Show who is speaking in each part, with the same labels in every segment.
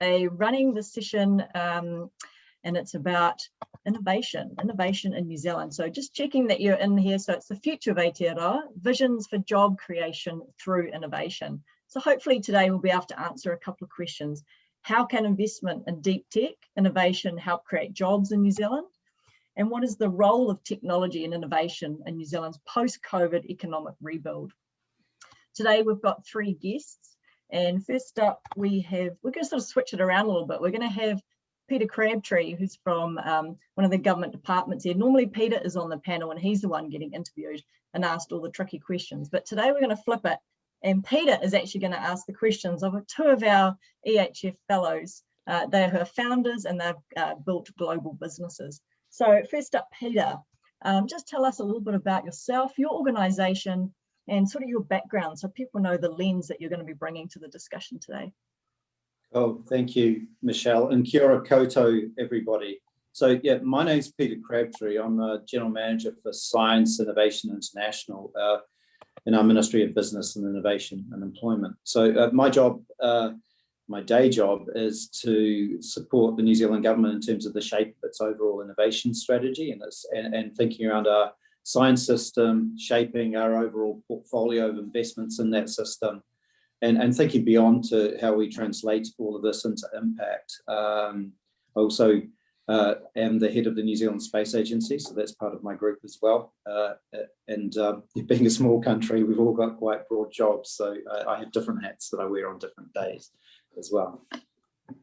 Speaker 1: a running the session um, and it's about innovation, innovation in New Zealand. So just checking that you're in here. So it's the future of Aotearoa, visions for job creation through innovation. So hopefully today we'll be able to answer a couple of questions. How can investment in deep tech innovation help create jobs in New Zealand? And what is the role of technology and innovation in New Zealand's post-COVID economic rebuild? Today we've got three guests. And first up, we have, we're going to sort of switch it around a little bit. We're going to have Peter Crabtree, who's from um, one of the government departments here. Normally Peter is on the panel and he's the one getting interviewed and asked all the tricky questions. But today we're going to flip it and Peter is actually going to ask the questions of two of our EHF fellows. Uh, they are founders and they've uh, built global businesses. So first up, Peter, um, just tell us a little bit about yourself, your organisation, and sort of your background so people know the lens that you're going to be bringing to the discussion today.
Speaker 2: Oh, thank you, Michelle, and kia ora everybody. So yeah, my name is Peter Crabtree. I'm the General Manager for Science Innovation International uh, in our Ministry of Business and Innovation and Employment. So uh, my job, uh, my day job is to support the New Zealand government in terms of the shape of its overall innovation strategy and, and, and thinking around our science system, shaping our overall portfolio of investments in that system, and, and thinking beyond to how we translate all of this into impact. Um, also uh, am the head of the New Zealand Space Agency, so that's part of my group as well. Uh, and um, being a small country, we've all got quite broad jobs, so I, I have different hats that I wear on different days as well.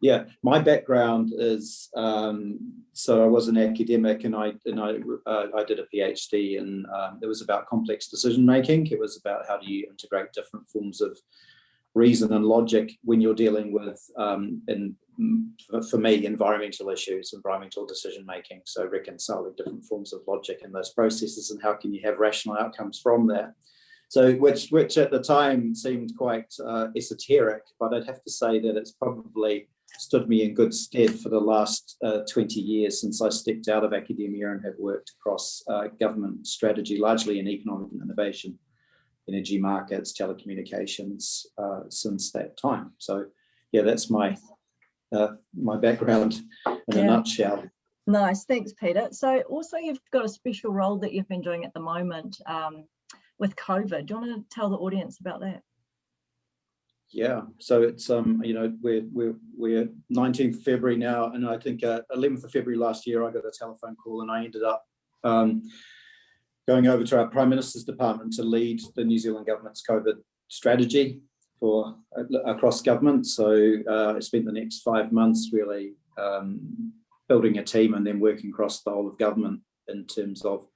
Speaker 2: Yeah, my background is um, so I was an academic and I and I uh, I did a PhD and um, it was about complex decision making. It was about how do you integrate different forms of reason and logic when you're dealing with um, in for me environmental issues, environmental decision making. So reconciling different forms of logic in those processes and how can you have rational outcomes from that. So which, which at the time seemed quite uh, esoteric, but I'd have to say that it's probably stood me in good stead for the last uh, 20 years since I stepped out of academia and have worked across uh, government strategy, largely in economic innovation, energy markets, telecommunications uh, since that time. So yeah, that's my uh, my background in yeah. a nutshell.
Speaker 1: Nice, thanks Peter. So also you've got a special role that you've been doing at the moment um, with COVID. Do you want to tell the audience about that?
Speaker 2: Yeah, so it's um you know we're we're we're 19th February now, and I think uh, 11th of February last year I got a telephone call, and I ended up um, going over to our Prime Minister's department to lead the New Zealand government's COVID strategy for uh, across government. So uh, I spent the next five months really um, building a team and then working across the whole of government in terms of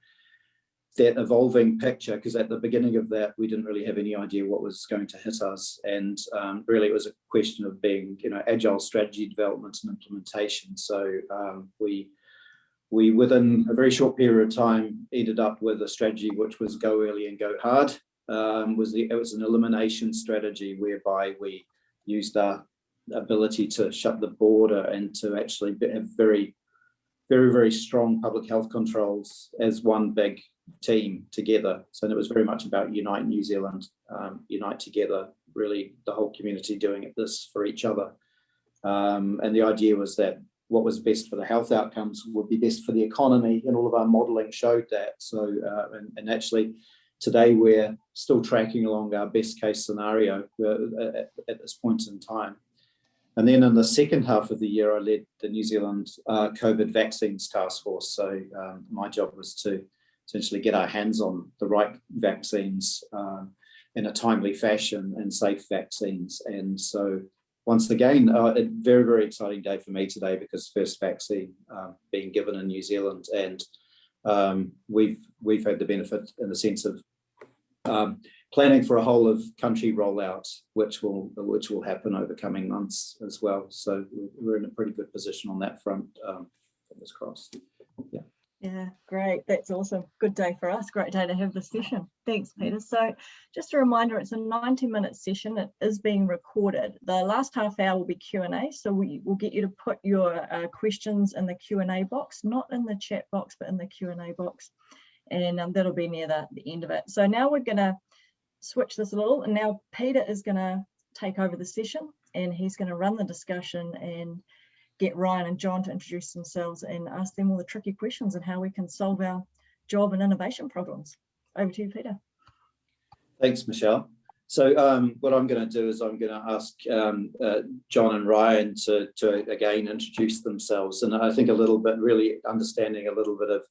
Speaker 2: that evolving picture because at the beginning of that we didn't really have any idea what was going to hit us. And um, really it was a question of being you know agile strategy development and implementation. So um, we we within a very short period of time ended up with a strategy which was go early and go hard um, was the it was an elimination strategy whereby we used our ability to shut the border and to actually have very very very strong public health controls as one big team together. So it was very much about unite New Zealand, um, unite together, really the whole community doing it this for each other. Um, and the idea was that what was best for the health outcomes would be best for the economy and all of our modeling showed that. So, uh, and, and, actually today we're still tracking along our best case scenario uh, at, at, this point in time. And then in the second half of the year, I led the New Zealand uh, COVID vaccines task force. So um, my job was to essentially get our hands on the right vaccines uh, in a timely fashion and safe vaccines. And so once again, uh, a very, very exciting day for me today because first vaccine uh, being given in New Zealand and um, we've we've had the benefit in the sense of um, planning for a whole of country rollout, which will which will happen over coming months as well. So we're in a pretty good position on that front. Um, fingers crossed. Yeah.
Speaker 1: Yeah, great. That's awesome. Good day for us. Great day to have this session. Thanks, Peter. So just a reminder, it's a 90 minute session. It is being recorded. The last half hour will be Q&A. So we will get you to put your uh, questions in the Q&A box, not in the chat box, but in the Q&A box. And um, that'll be near the, the end of it. So now we're going to switch this a little. And now Peter is going to take over the session. and he's going to run the discussion and get Ryan and John to introduce themselves and ask them all the tricky questions and how we can solve our job and innovation problems. Over to you, Peter.
Speaker 2: Thanks, Michelle. So um, what I'm going to do is I'm going to ask um, uh, John and Ryan to, to again introduce themselves and I think a little bit really understanding a little bit of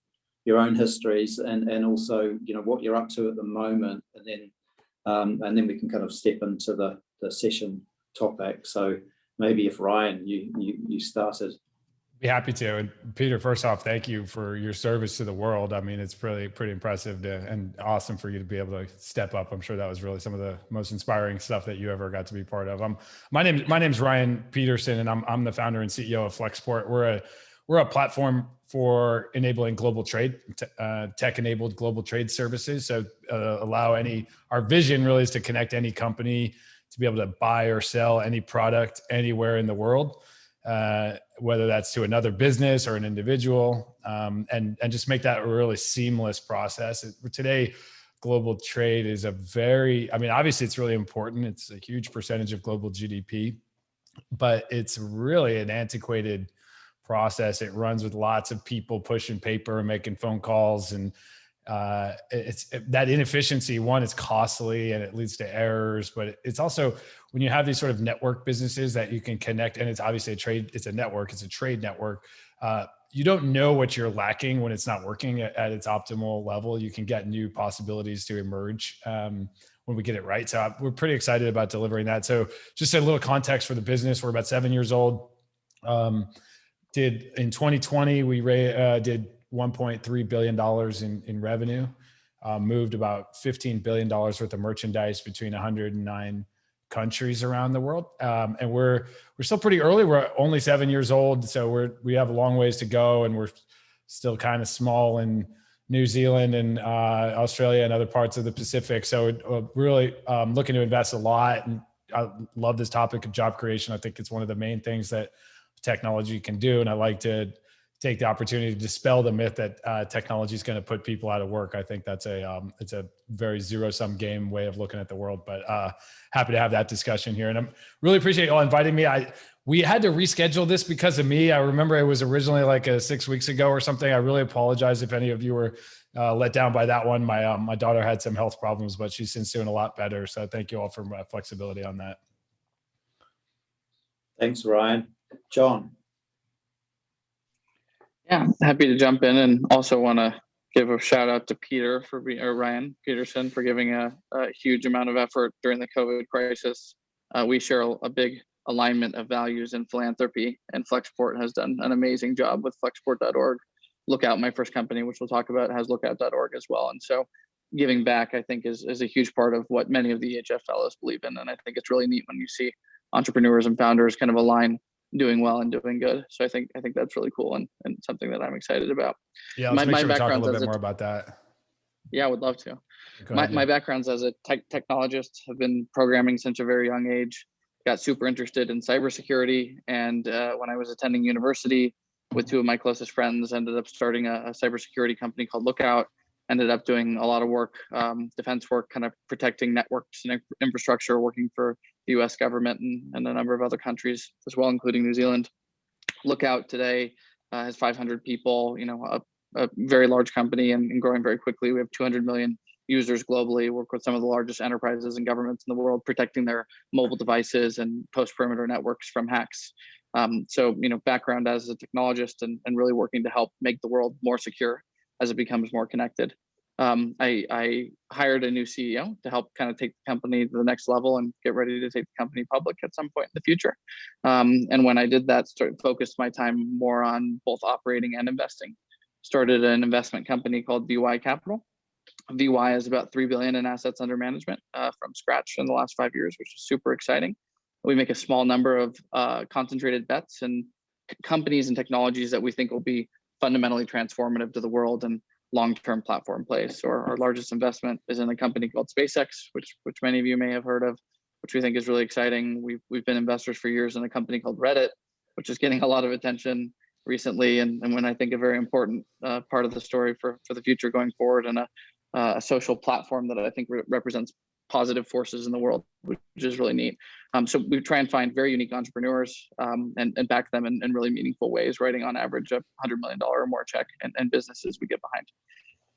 Speaker 2: your own histories and, and also you know what you're up to at the moment and then um, and then we can kind of step into the, the session topic. So maybe if Ryan, you, you, you started.
Speaker 3: Be happy to. And Peter, first off, thank you for your service to the world. I mean, it's really pretty impressive to, and awesome for you to be able to step up. I'm sure that was really some of the most inspiring stuff that you ever got to be part of. Um, my name, my name is Ryan Peterson, and I'm I'm the founder and CEO of Flexport. We're a we're a platform for enabling global trade, uh, tech-enabled global trade services. So uh, allow any. Our vision really is to connect any company to be able to buy or sell any product anywhere in the world uh, whether that's to another business or an individual, um, and and just make that a really seamless process. Today, global trade is a very, I mean, obviously it's really important. It's a huge percentage of global GDP, but it's really an antiquated process. It runs with lots of people pushing paper and making phone calls and uh, it's that inefficiency. One, it's costly and it leads to errors, but it's also when you have these sort of network businesses that you can connect, and it's obviously a trade, it's a network, it's a trade network. Uh, you don't know what you're lacking when it's not working at, at, its optimal level. You can get new possibilities to emerge um, when we get it right. So uh, we're pretty excited about delivering that. So just a little context for the business. We're about seven years old. Um, did in 2020 we uh, did 1.3 billion dollars in in revenue, uh, moved about 15 billion dollars worth of merchandise between 109 countries around the world, um, and we're we're still pretty early. We're only seven years old, so we're we have a long ways to go, and we're still kind of small in New Zealand and uh, Australia and other parts of the Pacific. So uh, really um, looking to invest a lot, and I love this topic of job creation. I think it's one of the main things that technology can do, and I like to take the opportunity to dispel the myth that uh, technology is going to put people out of work. I think that's a um, it's a very zero sum game way of looking at the world. But uh, happy to have that discussion here, and I'm really appreciate you all inviting me. I we had to reschedule this because of me. I remember it was originally like a six weeks ago or something. I really apologize if any of you were uh, let down by that one. My um, my daughter had some health problems, but she's since doing a lot better. So thank you all for my flexibility on that.
Speaker 2: Thanks, Ryan. John.
Speaker 4: Yeah, happy to jump in and also want to give a shout out to Peter for being, or Ryan Peterson for giving a, a huge amount of effort during the COVID crisis. Uh, we share a, a, big alignment of values in philanthropy, and Flexport has done an amazing job with flexport.org. Lookout, my first company, which we'll talk about, has lookout.org as well. And so giving back, I think, is, is a huge part of what many of the EHF fellows believe in. And I think it's really neat when you see entrepreneurs and founders kind of align doing well and doing good. So I think I think that's really cool and, and something that I'm excited about.
Speaker 3: Yeah, my, sure my we talk a little bit more about that.
Speaker 4: Yeah, I would love to. my, my background's as a tech technologist, have been programming since a very young age. Got super interested in cybersecurity, and uh, when I was attending university, with two of my closest friends, ended up starting a, a cybersecurity company called Lookout. Ended up doing a lot of work, um, defense work, kind of protecting networks and infrastructure, working for the US government and, and a number of other countries as well, including New Zealand. Lookout today uh, has 500 people, you know, a, a very large company and, and, growing very quickly. We have 200 million users globally, work with some of the largest enterprises and governments in the world, protecting their mobile devices and post perimeter networks from hacks. Um, so, you know, background as a technologist and, and really working to help make the world more secure as it becomes more connected um, I, I, hired a new CEO to help kind of take the company to the next level and get ready to take the company public at some point in the future. Um, and when I did that, started focused my time more on both operating and investing. Started an investment company called VY Capital. VY is about three billion in assets under management uh, from scratch in the last five years, which is super exciting. We make a small number of uh, concentrated bets and companies and technologies that we think will be fundamentally transformative to the world and long-term platform place. Our, our, largest investment is in a company called SpaceX, which which many of you may have heard of, which we think is really exciting. We've we've been investors for years in a company called Reddit, which is getting a lot of attention recently, and, and when I think a very important uh, part of the story for for the future going forward, and a, uh, a social platform that I think re represents positive forces in the world, which is really neat. Um, so we try and find very unique entrepreneurs um, and, and back them in, in really meaningful ways, writing on average a $100 million or more check and, and businesses we get behind.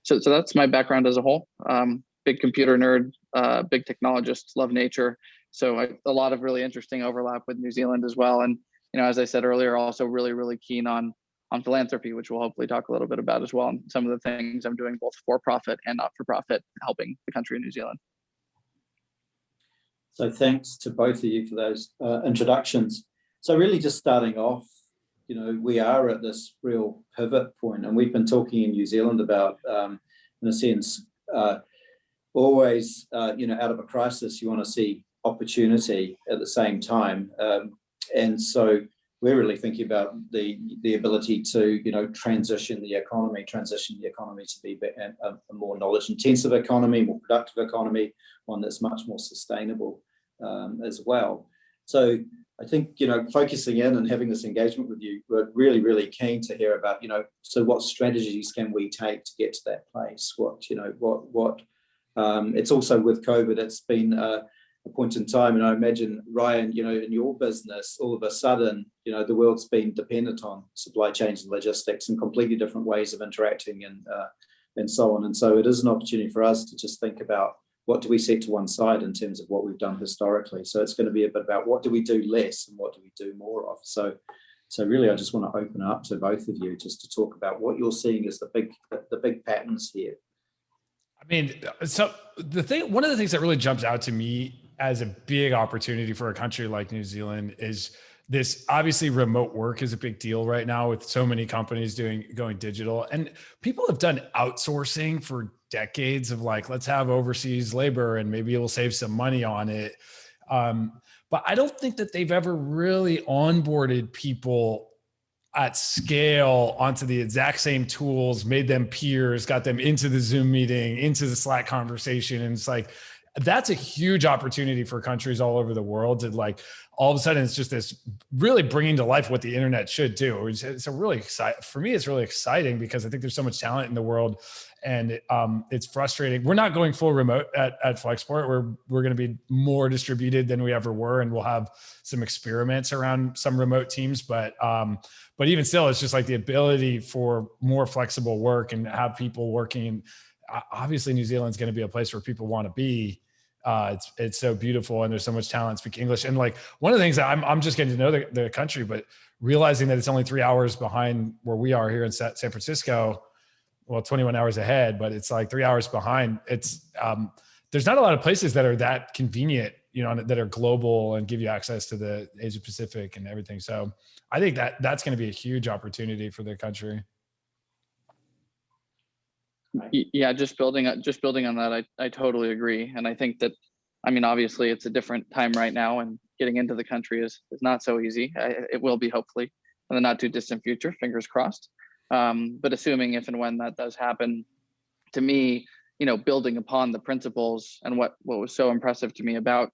Speaker 4: So, so that's my background as a whole. Um, big computer nerd, uh, big technologist, love nature. So I, a lot of really interesting overlap with New Zealand as well. And, you know, as I said earlier, also really, really keen on on philanthropy, which we'll hopefully talk a little bit about as well. And some of the things I'm doing both for profit and not for profit, helping the country of New Zealand.
Speaker 2: So thanks to both of you for those uh, introductions. So really just starting off, you know, we are at this real pivot point and we've been talking in New Zealand about, um, in a sense, uh, always, uh, you know, out of a crisis, you want to see opportunity at the same time. Um, and so we're really thinking about the the ability to you know transition the economy transition the economy to be a, a more knowledge intensive economy more productive economy one that's much more sustainable um, as well. So i think you know focusing in and having this engagement with you we're really really keen to hear about you know so what strategies can we take to get to that place? What you know what what um, it's also with covid it's been uh, a point in time. And I imagine, Ryan, you know, in your business, all of a sudden, you know, the world's been dependent on supply chains and logistics and completely different ways of interacting and, uh, and so on. And so it is an opportunity for us to just think about what do we set to one side in terms of what we've done historically. So it's going to be a bit about what do we do less and what do we do more of. So so really, I just want to open up to both of you just to talk about what you're seeing as the big the big patterns here.
Speaker 3: I mean, so the thing, one of the things that really jumps out to me as a big opportunity for a country like New Zealand is this obviously remote work is a big deal right now with so many companies doing going digital. And people have done outsourcing for decades of like let's have overseas labor and maybe it'll save some money on it. Um, but i don't think that they've ever really onboarded people at scale onto the exact same tools made them peers got them into the zoom meeting into the slack conversation. And it's like that's a huge opportunity for countries all over the world to like all of a sudden it's just this really bringing to life what the internet should do. It's, a really exciting for me it's really exciting because i think there's so much talent in the world and um, it's frustrating. We're not going full remote at, at flexport. We're we're going to be more distributed than we ever were and we'll have some experiments around some remote teams but um, but even still it's just like the ability for more flexible work and have people working. Obviously new zealand's going to be a place where people want to be uh, it's it's so beautiful and there's so much talent speak English. And like one of the things that I'm I'm just getting to know the, the country, but realizing that it's only three hours behind where we are here in San Francisco, well, 21 hours ahead, but it's like three hours behind. It's um, there's not a lot of places that are that convenient, you know, that are global and give you access to the Asia Pacific and everything. So I think that that's going to be a huge opportunity for the country.
Speaker 4: Yeah, just building just building on that, I, I totally agree. And I think that, I mean, obviously it's a different time right now and getting into the country is, is not so easy. I, it will be hopefully in the not too distant future, fingers crossed. Um, but assuming if and when that does happen, to me, you know, building upon the principles and what, what was so impressive to me about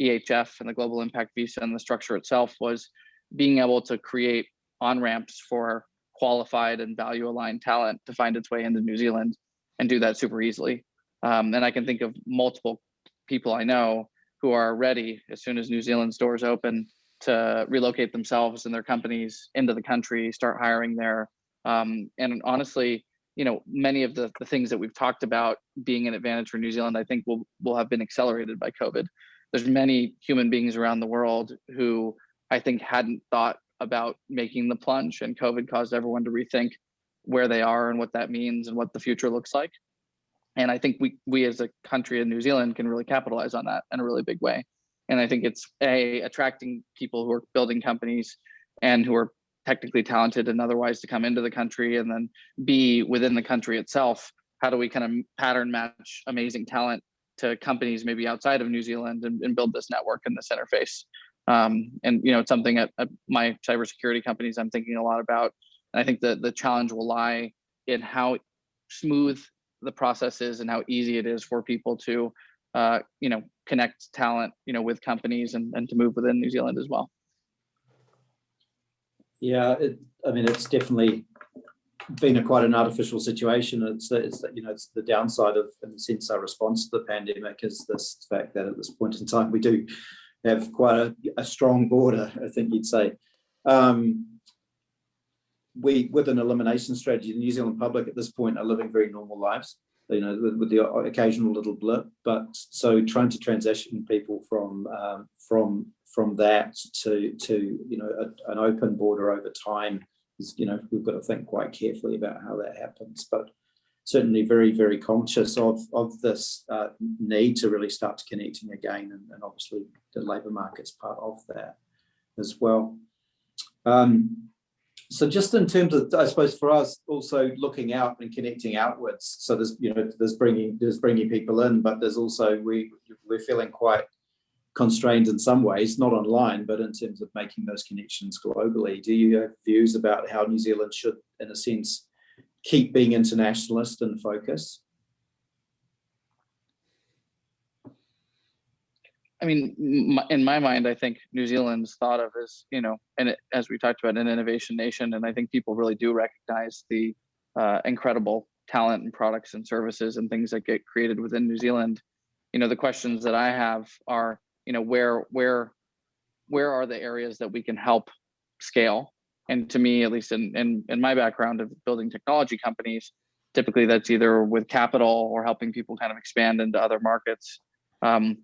Speaker 4: EHF and the Global Impact Visa and the structure itself was being able to create on-ramps for qualified and value aligned talent to find its way into New Zealand and do that super easily. Um, and I can think of multiple people I know who are ready as soon as New Zealand's doors open to relocate themselves and their companies into the country, start hiring there. Um, and honestly, you know, many of the, the things that we've talked about being an advantage for New Zealand, I think will will have been accelerated by COVID. There's many human beings around the world who I think hadn't thought about making the plunge and COVID caused everyone to rethink where they are and what that means and what the future looks like. And I think we we as a country in New Zealand can really capitalize on that in a really big way. And I think it's a attracting people who are building companies and who are technically talented and otherwise to come into the country and then b within the country itself how do we kind of pattern match amazing talent to companies maybe outside of new zealand and, and build this network and this interface um, and you know, it's something at, at my cybersecurity companies I'm thinking a lot about. And I think that the challenge will lie in how smooth the process is and how easy it is for people to, uh, you know, connect talent, you know, with companies and, and to move within New Zealand as well.
Speaker 2: Yeah, it, I mean, it's definitely been a quite an artificial situation. It's the, it's you know it's the downside of in a sense our response to the pandemic is this fact that at this point in time we do have quite a, a strong border. I think you'd say. Um, we with an elimination strategy, the New Zealand public at this point are living very normal lives. You know, with, with the occasional little blip, but so trying to transition people from um, from from that to to you know a, an open border over time is you know we've got to think quite carefully about how that happens. But certainly very very conscious of of this uh, need to really start connecting again, and, and obviously the labour market's part of that as well. Um, so just in terms of, I suppose for us also looking out and connecting outwards. So there's, you know, there's bringing, there's bringing people in, but there's also, we, we're feeling quite constrained in some ways, not online, but in terms of making those connections globally. Do you have views about how New Zealand should, in a sense, keep being internationalist and focus?
Speaker 4: I mean, in my mind, I think New Zealand's thought of as, you know, and it, as we talked about, an innovation nation. And I think people really do recognize the uh, incredible talent and products and services and things that get created within New Zealand. You know, the questions that I have are, you know, where, where, where are the areas that we can help scale? And to me, at least in, in, in my background of building technology companies, typically that's either with capital or helping people kind of expand into other markets. Um,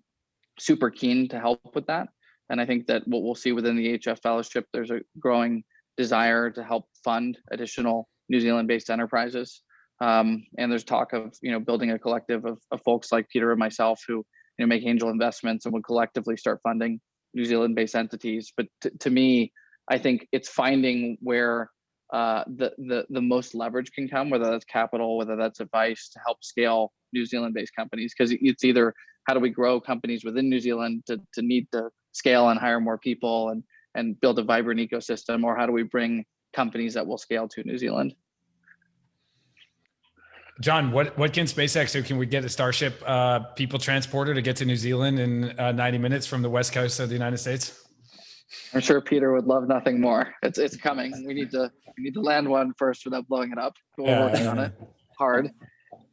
Speaker 4: super keen to help with that. And I think that what we'll see within the EHF Fellowship, there's a growing desire to help fund additional New Zealand-based enterprises. Um, and there's talk of you know building a collective of, of folks like Peter and myself who you know make angel investments and would collectively start funding New Zealand-based entities. But to me, I think it's finding where uh, the the the most leverage can come, whether that's capital, whether that's advice to help scale New Zealand-based companies, because it's either how do we grow companies within New Zealand to, to need to scale and hire more people and, and build a vibrant ecosystem, or how do we bring companies that will scale to New Zealand?
Speaker 3: John, what, what can SpaceX do? Can we get a Starship uh, people transporter to get to New Zealand in uh, 90 minutes from the west coast of the United States?
Speaker 4: I'm sure Peter would love nothing more. It's it's coming. We need to we need to land one first without blowing it up. We're yeah, working yeah. on it hard.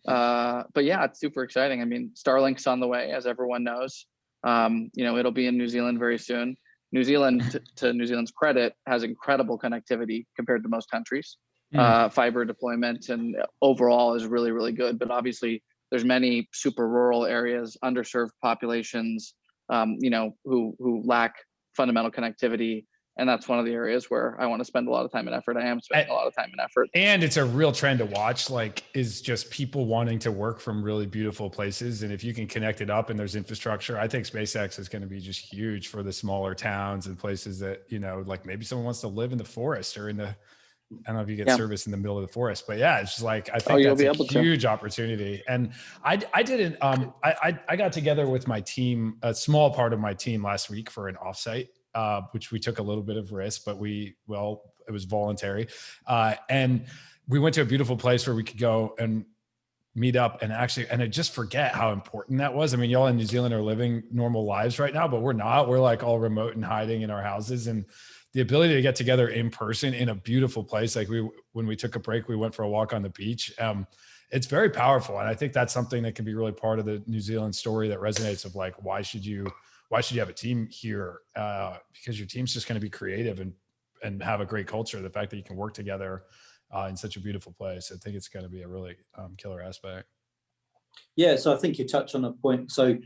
Speaker 4: Uh, but yeah, it's super exciting. I mean, Starlink's on the way, as everyone knows. Um, you know, it'll be in New Zealand very soon. New Zealand, to New Zealand's credit, has incredible connectivity compared to most countries. Mm. Uh, fiber deployment and overall is really, really good. But obviously, there's many super rural areas, underserved populations, um, you know, who who lack fundamental connectivity and that's one of the areas where I want to spend a lot of time and effort. I am spending a lot of time and effort.
Speaker 3: And it's a real trend to watch, like is just people wanting to work from really beautiful places. And if you can connect it up and there's infrastructure, I think SpaceX is going to be just huge for the smaller towns and places that, you know, like maybe someone wants to live in the forest or in the, I don't know if you get yeah. service in the middle of the forest, but yeah, it's just like I think oh, that's a huge to. opportunity. And I I didn't um I, I I got together with my team, a small part of my team last week for an offsite uh, which we took a little bit of risk, but we, well, it was voluntary. Uh, and we went to a beautiful place where we could go and meet up and actually, and I just forget how important that was. I mean, y'all in New Zealand are living normal lives right now, but we're not. We're like all remote and hiding in our houses. And the ability to get together in person in a beautiful place, like we, when we took a break, we went for a walk on the beach. Um, it's very powerful. And I think that's something that can be really part of the New Zealand story that resonates of like, why should you, why should you have a team here? Uh, because your team's just going to be creative and and have a great culture. The fact that you can work together uh, in such a beautiful place, I think it's going to be a really um, killer aspect.
Speaker 2: Yeah, so I think you touch on a point. So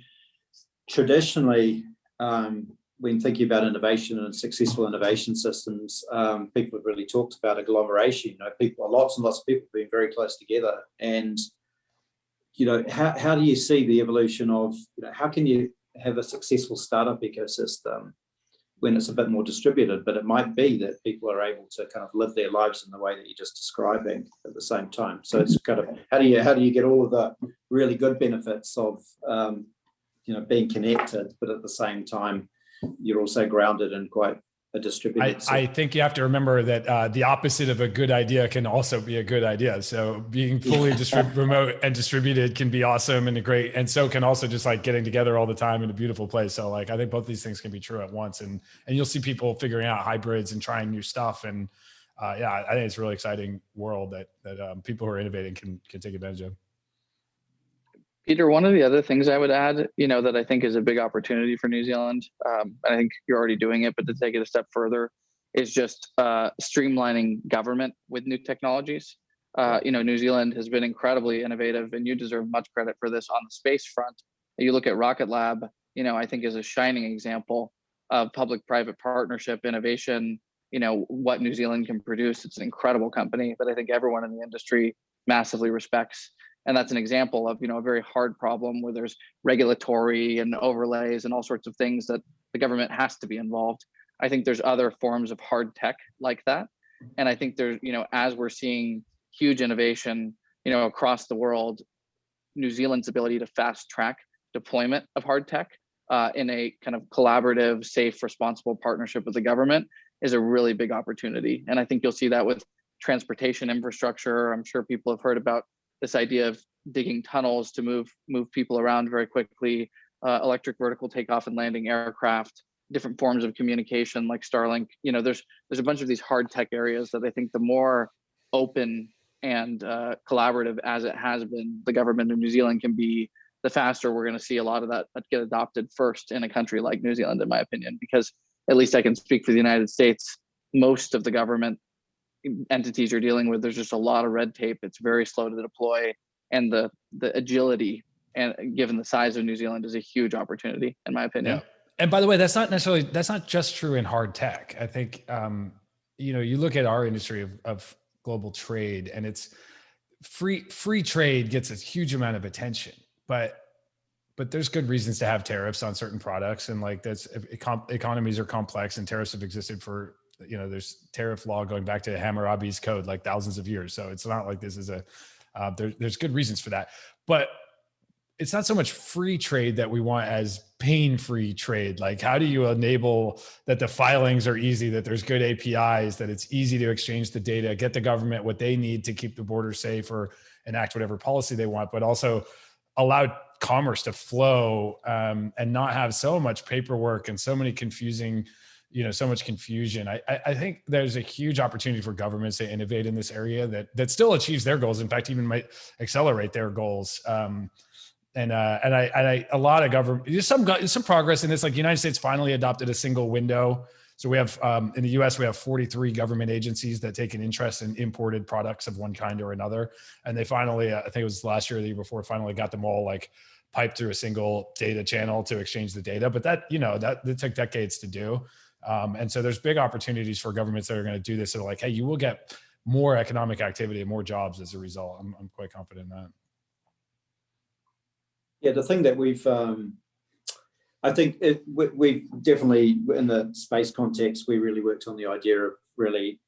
Speaker 2: traditionally, um, when thinking about innovation and successful innovation systems, um, people have really talked about agglomeration. You know, people, lots and lots of people being very close together. And you know, how how do you see the evolution of? You know, how can you have a successful startup ecosystem when it's a bit more distributed, but it might be that people are able to kind of live their lives in the way that you're just describing at the same time. So it's kind of how do you how do you get all of the really good benefits of um, you know being connected, but at the same time you're also grounded in quite a distributed.
Speaker 3: I, I, think you have to remember that uh, the opposite of a good idea can also be a good idea. So being fully remote and distributed can be awesome and great, and so can also just like getting together all the time in a beautiful place. So like I think both these things can be true at once, and and you'll see people figuring out hybrids and trying new stuff and uh, yeah, I think it's a really exciting world that that um, people who are innovating can can take advantage of.
Speaker 4: Peter, one of the other things I would add, you know, that I think is a big opportunity for New Zealand, um, I think you're already doing it, but to take it a step further, is just uh, streamlining government with new technologies. Uh, you know, New Zealand has been incredibly innovative, and you deserve much credit for this on the space front. You look at Rocket Lab, you know, I think is a shining example of public-private partnership innovation. You know what New Zealand can produce. It's an incredible company that I think everyone in the industry massively respects and that's an example of you know a very hard problem where there's regulatory and overlays and all sorts of things that the government has to be involved. I think there's other forms of hard tech like that. And i think there's you know as we're seeing huge innovation you know across the world new zealand's ability to fast track deployment of hard tech uh, in a kind of collaborative safe responsible partnership with the government is a really big opportunity. And i think you'll see that with transportation infrastructure. I'm sure people have heard about this idea of digging tunnels to move move people around very quickly, uh, electric vertical takeoff and landing aircraft, different forms of communication like Starlink. You know, there's there's a bunch of these hard tech areas that I think the more open and uh, collaborative as it has been, the government of New Zealand can be, the faster we're going to see a lot of that get adopted first in a country like New Zealand, in my opinion, because at least I can speak for the United States. Most of the government entities you're dealing with, there's just a lot of red tape. It's very slow to deploy, and the the agility and given the size of New Zealand is a huge opportunity, in my opinion.
Speaker 3: Yeah. And by the way, that's not necessarily that's not just true in hard tech. I think um, you know you look at our industry of, of global trade, and it's free free trade gets a huge amount of attention, but but there's good reasons to have tariffs on certain products and like that's economies are complex and tariffs have existed for you know, there's tariff law going back to Hammurabi's code, like thousands of years. So it's not like this is a, uh, there, there's good reasons for that, but it's not so much free trade that we want as pain-free trade. Like how do you enable that the filings are easy, that there's good APIs, that it's easy to exchange the data, get the government what they need to keep the border safe or enact whatever policy they want, but also allow commerce to flow um, and not have so much paperwork and so many confusing you know so much confusion. I, I think there's a huge opportunity for governments to innovate in this area that that still achieves their goals. In fact even might accelerate their goals. Um, and uh, and I and I a lot of government there's some some progress in this. Like the United States finally adopted a single window. So we have um, in the US we have 43 government agencies that take an interest in imported products of one kind or another. And they finally uh, I think it was last year or the year before finally got them all like piped through a single data channel to exchange the data. But that you know that, that took decades to do um, and so there's big opportunities for governments that are going to do this. So like, hey, you will get more economic activity and more jobs as a result. I'm, I'm quite confident in that.
Speaker 2: Yeah, the thing that we've, um, I think it, we, we definitely, in the space context, we really worked on the idea of really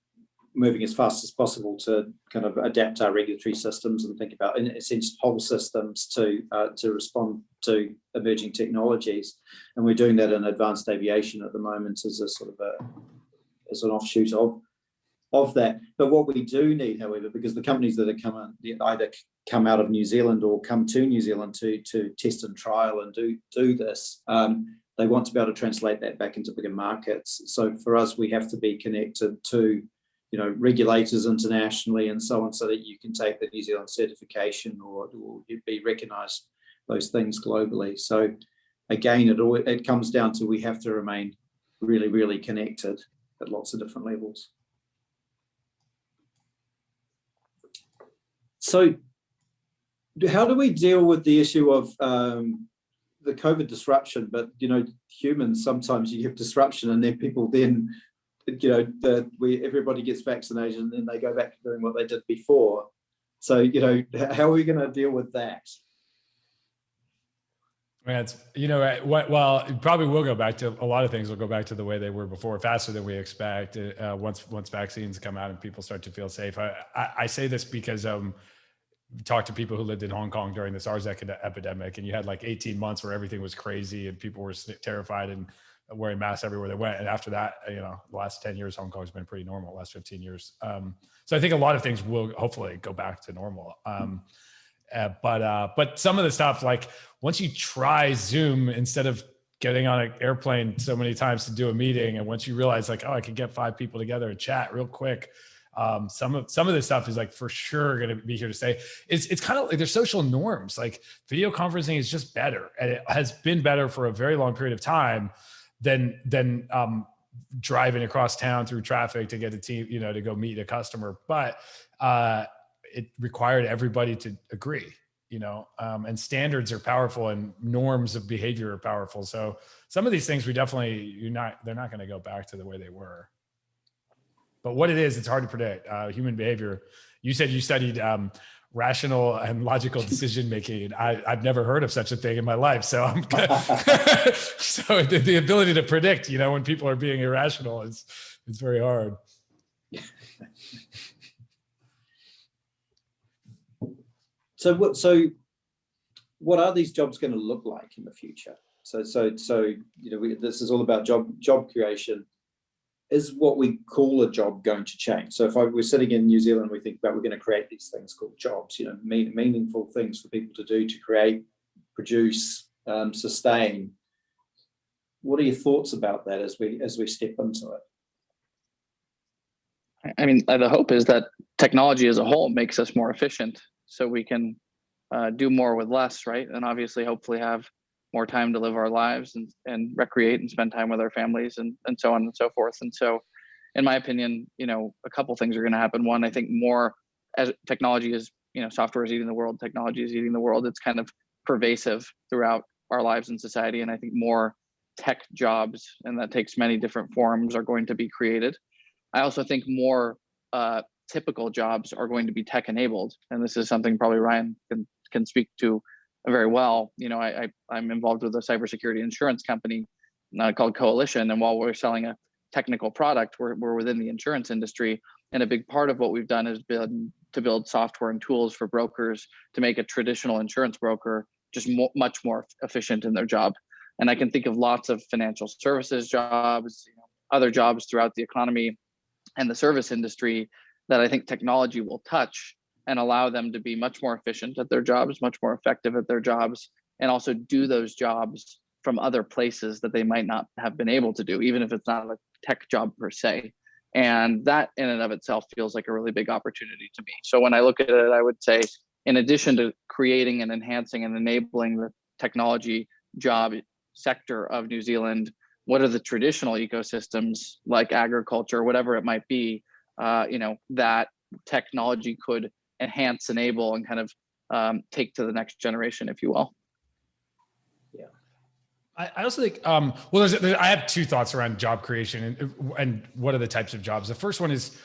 Speaker 2: moving as fast as possible to kind of adapt our regulatory systems and think about, in a sense, whole systems to uh, to respond to emerging technologies. And we're doing that in advanced aviation at the moment as a sort of a as an offshoot of of that. But what we do need, however, because the companies that are coming either come out of New Zealand or come to New Zealand to to test and trial and do do this, um, they want to be able to translate that back into bigger markets. So for us, we have to be connected to you know, regulators internationally and so on, so that you can take the New Zealand certification or, or be recognised those things globally. So again, it all it comes down to we have to remain really, really connected at lots of different levels. So how do we deal with the issue of um, the COVID disruption? But, you know, humans, sometimes you have disruption and then people then you know, we everybody gets vaccinated and then they go back to doing what they did before. So, you know, how are we going to deal with that?
Speaker 3: it's, you know, well, it probably will go back to a lot of things will go back to the way they were before, faster than we expect. Uh, once once vaccines come out and people start to feel safe. I, I, I say this because um, talked to people who lived in Hong Kong during the SARS epidemic, and you had like 18 months where everything was crazy and people were terrified and wearing masks everywhere they went. And after that, you know, the last 10 years, Hong Kong's been pretty normal, last 15 years. Um, so I think a lot of things will hopefully go back to normal. Um, uh, but, uh, but some of the stuff, like once you try Zoom instead of getting on an airplane so many times to do a meeting, and once you realize like, oh, I can get five people together and chat real quick, Um, some of some of this stuff is like for sure going to be here to stay. It's it's kind of like there's social norms. Like video conferencing is just better, and it has been better for a very long period of time than than um, driving across town through traffic to get a team, you know, to go meet a customer. But uh, it required everybody to agree you know um, and standards are powerful and norms of behavior are powerful. So some of these things we definitely you're not they're not going to go back to the way they were. But what it is it's hard to predict uh, human behavior. You said you studied um, rational and logical decision making I, i've never heard of such a thing in my life so i'm so the, the ability to predict you know when people are being irrational is it's very hard
Speaker 2: So what? So what are these jobs going to look like in the future? So so so you know we, this is all about job job creation. Is what we call a job going to change? So if I, we're sitting in New Zealand, we think about we're going to create these things called jobs. You know, mean, meaningful things for people to do to create, produce, um, sustain. What are your thoughts about that as we as we step into it?
Speaker 4: I mean, the hope is that technology as a whole makes us more efficient so we can uh, do more with less, right? And obviously, hopefully, have more time to live our lives and, and recreate and spend time with our families and, and so on and so forth. And so, in my opinion, you know, a couple things are going to happen. One, I think more as technology is, you know, software is eating the world, technology is eating the world. It's kind of pervasive throughout our lives and society. And I think more tech jobs, and that takes many different forms, are going to be created. I also think more uh, typical jobs are going to be tech enabled. And this is something probably Ryan can, can speak to very well. You know, I, I, am involved with a cybersecurity insurance company uh, called Coalition. And while we're selling a technical product, we're, we're within the insurance industry. And a big part of what we've done has been to build software and tools for brokers to make a traditional insurance broker just mo much more efficient in their job. And I can think of lots of financial services jobs, you know, other jobs throughout the economy and the service industry that I think technology will touch and allow them to be much more efficient at their jobs, much more effective at their jobs, and also do those jobs from other places that they might not have been able to do, even if it's not a tech job per se. And that in and of itself feels like a really big opportunity to me. So when I look at it, I would say, in addition to creating and enhancing and enabling the technology job sector of New Zealand, what are the traditional ecosystems like agriculture, whatever it might be, uh, you know, that technology could enhance, enable, and kind of um, take to the next generation, if you will.
Speaker 2: Yeah.
Speaker 3: I, also think, um, well, there's, there, I have two thoughts around job creation and, and what are the types of jobs. The first one is,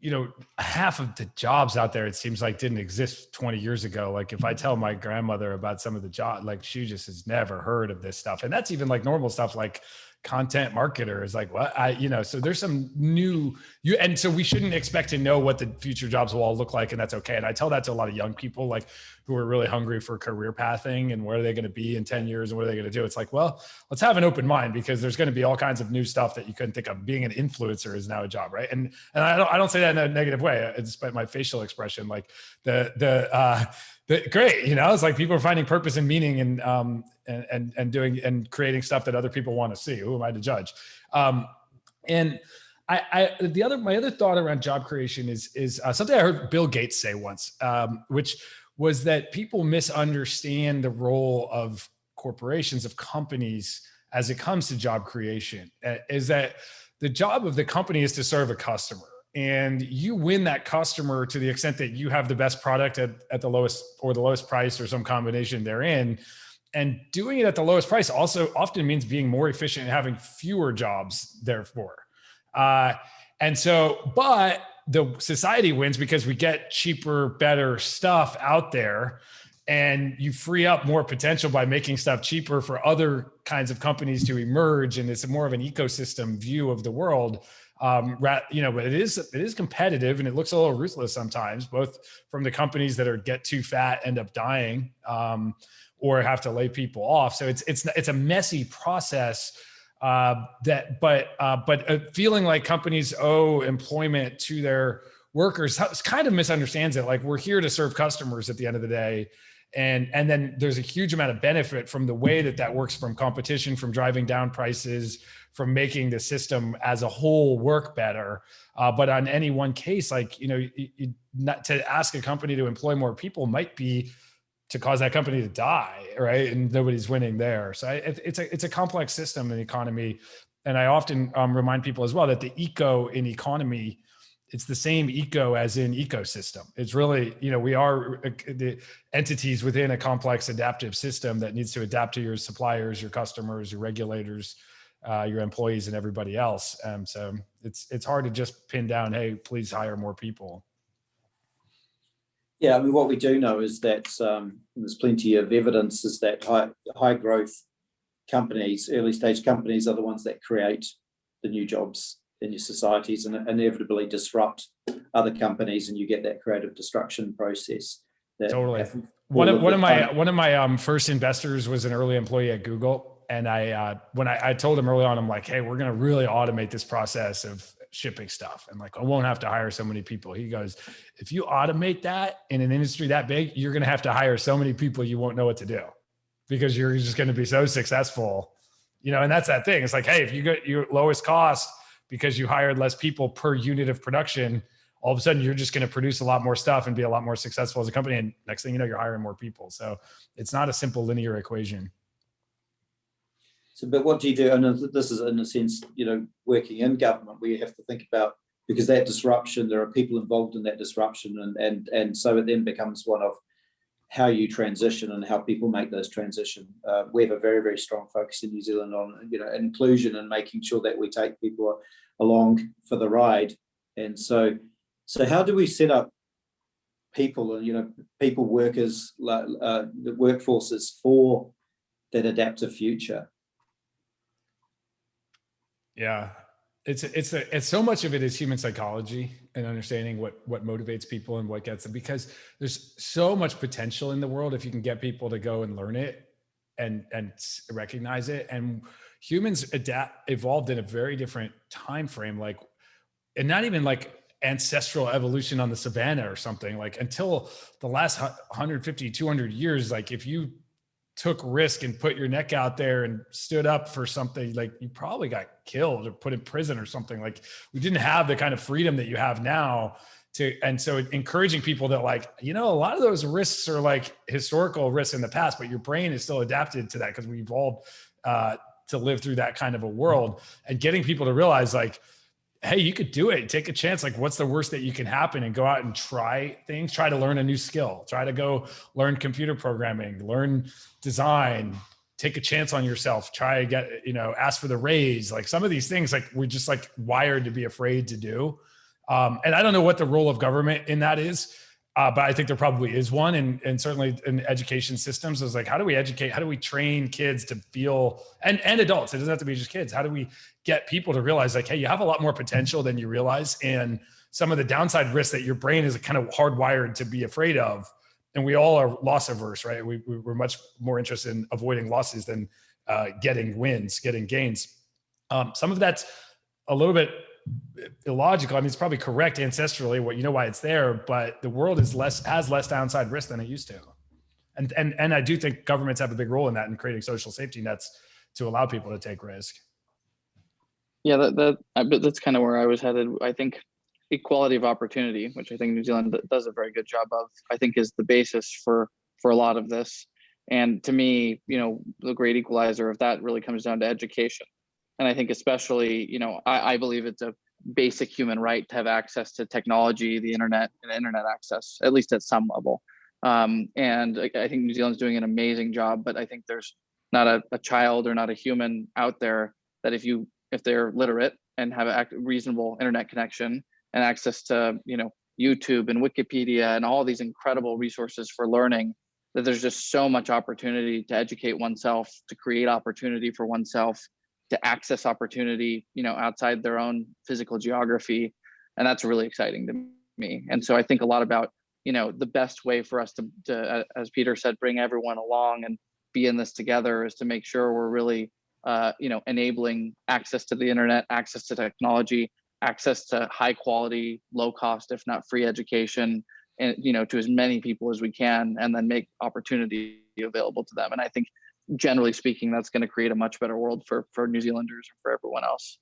Speaker 3: you know, half of the jobs out there, it seems like didn't exist 20 years ago. Like if I tell my grandmother about some of the job, like she just has never heard of this stuff. And that's even like normal stuff like content marketer is like what? I you know so there's some new you and so we shouldn't expect to know what the future jobs will all look like and that's okay. And i tell that to a lot of young people like who are really hungry for career pathing and where are they going to be in 10 years and what are they going to do? It's like well let's have an open mind because there's going to be all kinds of new stuff that you couldn't think of. Being an influencer is now a job right? And and i don't i don't say that in a negative way despite my facial expression like the the uh great you know it's like people are finding purpose and meaning and um and and, and doing and creating stuff that other people want to see. Who am i to judge? Um and I, I the other my other thought around job creation is is uh, something i heard bill gates say once um which was that people misunderstand the role of corporations of companies as it comes to job creation. Uh, is that the job of the company is to serve a customer and you win that customer to the extent that you have the best product at, at the lowest or the lowest price or some combination therein. And doing it at the lowest price also often means being more efficient and having fewer jobs therefore. Uh, and so but the society wins because we get cheaper better stuff out there and you free up more potential by making stuff cheaper for other kinds of companies to emerge and it's more of an ecosystem view of the world um, you know, but it is it is competitive and it looks a little ruthless sometimes, both from the companies that are get too fat, end up dying, um, or have to lay people off. So it's it's it's a messy process. Uh, that, but uh, but feeling like companies owe employment to their workers kind of misunderstands it. Like we're here to serve customers at the end of the day, and and then there's a huge amount of benefit from the way that that works from competition from driving down prices from making the system as a whole work better. Uh, but on any one case like you know you, you, not to ask a company to employ more people might be to cause that company to die right? And nobody's winning there. So it, it's a it's a complex system in the economy. And i often um, remind people as well that the eco in economy it's the same eco as in ecosystem. It's really, you know, we are uh, the entities within a complex adaptive system that needs to adapt to your suppliers, your customers, your regulators, uh, your employees and everybody else. Um, so it's, it's hard to just pin down, hey, please hire more people.
Speaker 2: Yeah, I mean, what we do know is that um, there's plenty of evidence is that high, high growth companies, early stage companies are the ones that create the new jobs in your societies and inevitably disrupt other companies and you get that creative destruction process.
Speaker 3: totally. One of, one of my one of my um, first investors was an early employee at Google, and I uh, when I, I told him early on, I'm like, hey, we're gonna really automate this process of shipping stuff, and like I won't have to hire so many people. He goes, if you automate that in an industry that big, you're gonna have to hire so many people you won't know what to do because you're just gonna be so successful, you know. And that's that thing. It's like, hey, if you get your lowest cost because you hired less people per unit of production, all of a sudden you're just going to produce a lot more stuff and be a lot more successful as a company. And next thing you know, you're hiring more people. So it's not a simple linear equation.
Speaker 2: So, but what do you do? And this is in a sense, you know, working in government you have to think about because that disruption, there are people involved in that disruption, and and and so it then becomes one of how you transition and how people make those transition. Uh, we have a very, very strong focus in New Zealand on, you know, inclusion and making sure that we take people along for the ride. And so, so how do we set up people and, you know, people workers, uh, the workforces for that adaptive future?
Speaker 3: Yeah, it's it's a, it's so much of it is human psychology and understanding what what motivates people and what gets them because there's so much potential in the world if you can get people to go and learn it and and recognize it. And humans adapt evolved in a very different time frame like and not even like ancestral evolution on the savannah or something like until the last 150 200 years like if you took risk and put your neck out there and stood up for something like you probably got killed or put in prison or something. Like we didn't have the kind of freedom that you have now to and so encouraging people that like you know a lot of those risks are like historical risks in the past but your brain is still adapted to that because we evolved uh, to live through that kind of a world. And getting people to realize like hey, you could do it. Take a chance. Like, what's the worst that you can happen? And go out and try things. Try to learn a new skill. Try to go learn computer programming, learn design. Take a chance on yourself. Try to get, you know, ask for the raise. Like some of these things, like we're just like wired to be afraid to do. Um, and I don't know what the role of government in that is. Uh, but I think there probably is one, and and certainly in education systems is like, how do we educate? How do we train kids to feel and and adults? It doesn't have to be just kids. How do we get people to realize like, hey, you have a lot more potential than you realize, and some of the downside risks that your brain is kind of hardwired to be afraid of, and we all are loss averse, right? We we're much more interested in avoiding losses than uh, getting wins, getting gains. Um, some of that's a little bit illogical. I mean, it's probably correct ancestrally. What you know why it's there, but the world is less has less downside risk than it used to, and and and I do think governments have a big role in that in creating social safety nets to allow people to take risk.
Speaker 4: Yeah, that that but that's kind of where I was headed. I think equality of opportunity, which I think New Zealand does a very good job of, I think is the basis for for a lot of this. And to me, you know, the great equalizer of that really comes down to education and I think especially, you know, I, I believe it's a basic human right to have access to technology, the internet, and internet access, at least at some level. Um, and I, I think New Zealand's doing an amazing job, but I think there's not a, a child or not a human out there that if you if they're literate and have a reasonable internet connection and access to you know YouTube and Wikipedia and all these incredible resources for learning, that there's just so much opportunity to educate oneself, to create opportunity for oneself, to access opportunity, you know, outside their own physical geography. And that's really exciting to me. And so I think a lot about, you know, the best way for us to, to as Peter said, bring everyone along and be in this together is to make sure we're really, uh, you know, enabling access to the internet, access to technology, access to high quality, low cost, if not free education, and you know to as many people as we can and then make opportunity available to them and i think generally speaking that's going to create a much better world for for new zealanders and for everyone else.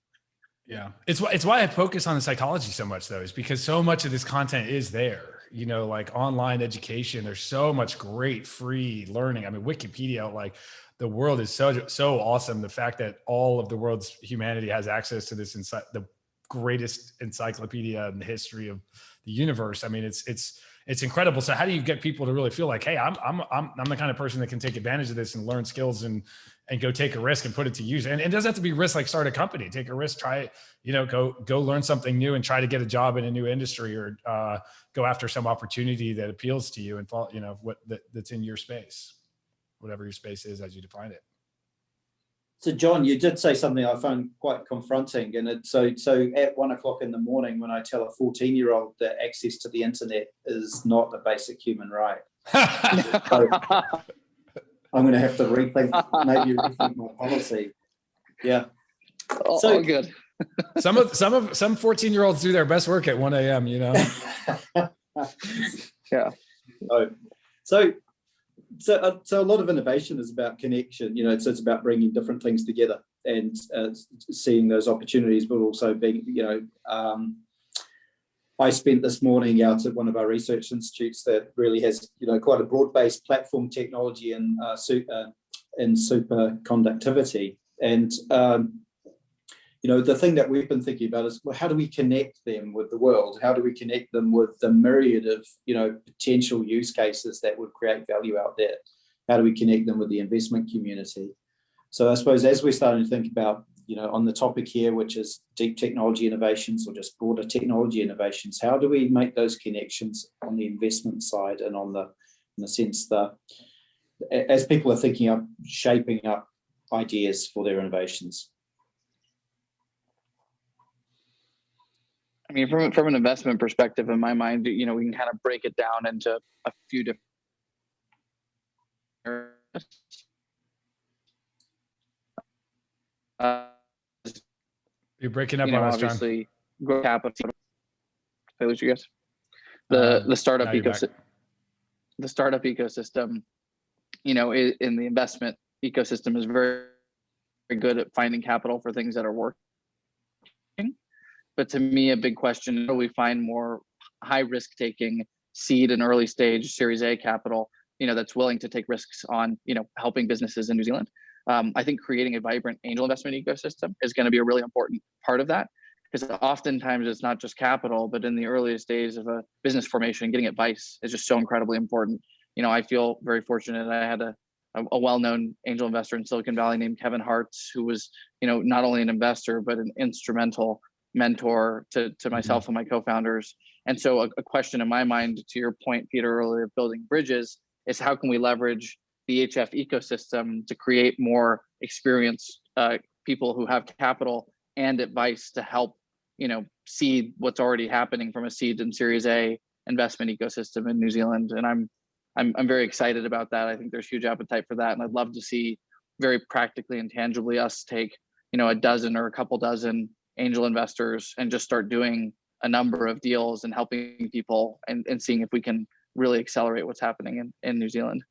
Speaker 3: Yeah. It's why it's why i focus on the psychology so much though is because so much of this content is there. You know like online education there's so much great free learning. I mean wikipedia like the world is so so awesome. The fact that all of the world's humanity has access to this inside the greatest encyclopedia in the history of the universe. I mean, it's it's it's incredible. So how do you get people to really feel like, hey, I'm I'm I'm I'm the kind of person that can take advantage of this and learn skills and and go take a risk and put it to use. And, it doesn't have to be risk like start a company. Take a risk, try it, you know, go go learn something new and try to get a job in a new industry or uh, go after some opportunity that appeals to you and fall, you know, what that, that's in your space, whatever your space is as you define it.
Speaker 2: So John, you did say something I found quite confronting, and it, so so at one o'clock in the morning when I tell a fourteen-year-old that access to the internet is not a basic human right, so I'm going to have to rethink maybe rethink my policy. Yeah.
Speaker 4: Oh, so good.
Speaker 3: some of some of some 14 year olds do their best work at 1 a.m. You know.
Speaker 4: yeah.
Speaker 2: So, so so, uh, so a lot of innovation is about connection, you know, so it's about bringing different things together and uh, seeing those opportunities, but also being, you know, um, I spent this morning out at one of our research institutes that really has, you know, quite a broad-based platform technology and uh, su uh, superconductivity. And um, you know, the thing that we've been thinking about is, well, how do we connect them with the world? How do we connect them with the myriad of, you know, potential use cases that would create value out there? How do we connect them with the investment community? So I suppose as we're starting to think about, you know, on the topic here, which is deep technology innovations or just broader technology innovations, how do we make those connections on the investment side and on the, in the sense that as people are thinking of shaping up ideas for their innovations?
Speaker 4: I mean, from from an investment perspective, in my mind, you know, we can kind of break it down into a few different.
Speaker 3: Uh, You're breaking up
Speaker 4: you know,
Speaker 3: on us,
Speaker 4: obviously, John. capital. I lose you guys. The uh, the startup ecosystem. The startup ecosystem, you know, in the investment ecosystem is very, very good at finding capital for things that are working but to me, a big question, how do we find more high risk taking seed and early stage series A capital, you know, that's willing to take risks on, you know, helping businesses in New Zealand. Um, I think creating a vibrant angel investment ecosystem is going to be a really important part of that because oftentimes it's not just capital, but in the earliest days of a business formation, getting advice is just so incredibly important. You know, I feel very fortunate. I had a, a, well-known angel investor in Silicon Valley named Kevin Hartz, who was, you know, not only an investor, but an instrumental mentor to, to mm-hmm. myself and my co-founders. And so a, a, question in my mind, to your point, Peter, earlier, of building bridges, is how can we leverage the EHF ecosystem to create more experienced uh, people who have capital and advice to help, you know, seed what's already happening from a seed and Series A investment ecosystem in New Zealand. And I'm, I'm, I'm very excited about that. I think there's huge appetite for that, and I'd love to see very practically and tangibly us take, you know, a dozen or a couple dozen angel investors and just start doing a number of deals and helping people and, and seeing if we can really accelerate what's happening in, in New Zealand.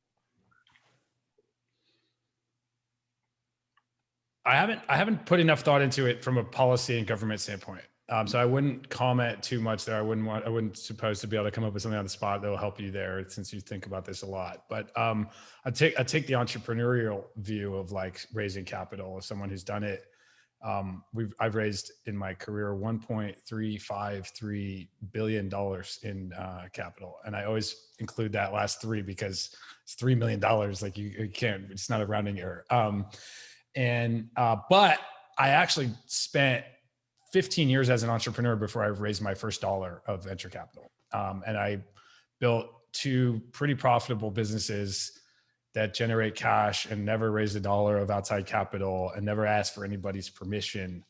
Speaker 3: I haven't I haven't put enough thought into it from a policy and government standpoint. Um, so I wouldn't comment too much there. I wouldn't want I wouldn't suppose to be able to come up with something on the spot that will help you there since you think about this a lot. But um, I take I take the entrepreneurial view of like raising capital as someone who's done it um, we've I've raised in my career 1.353 billion dollars in uh, capital, and I always include that last three because it's three million dollars. Like you, you, can't, it's not a rounding error. Um, and uh, but I actually spent 15 years as an entrepreneur before I raised my first dollar of venture capital, um, and I built two pretty profitable businesses that generate cash and never raise a dollar of outside capital and never ask for anybody's permission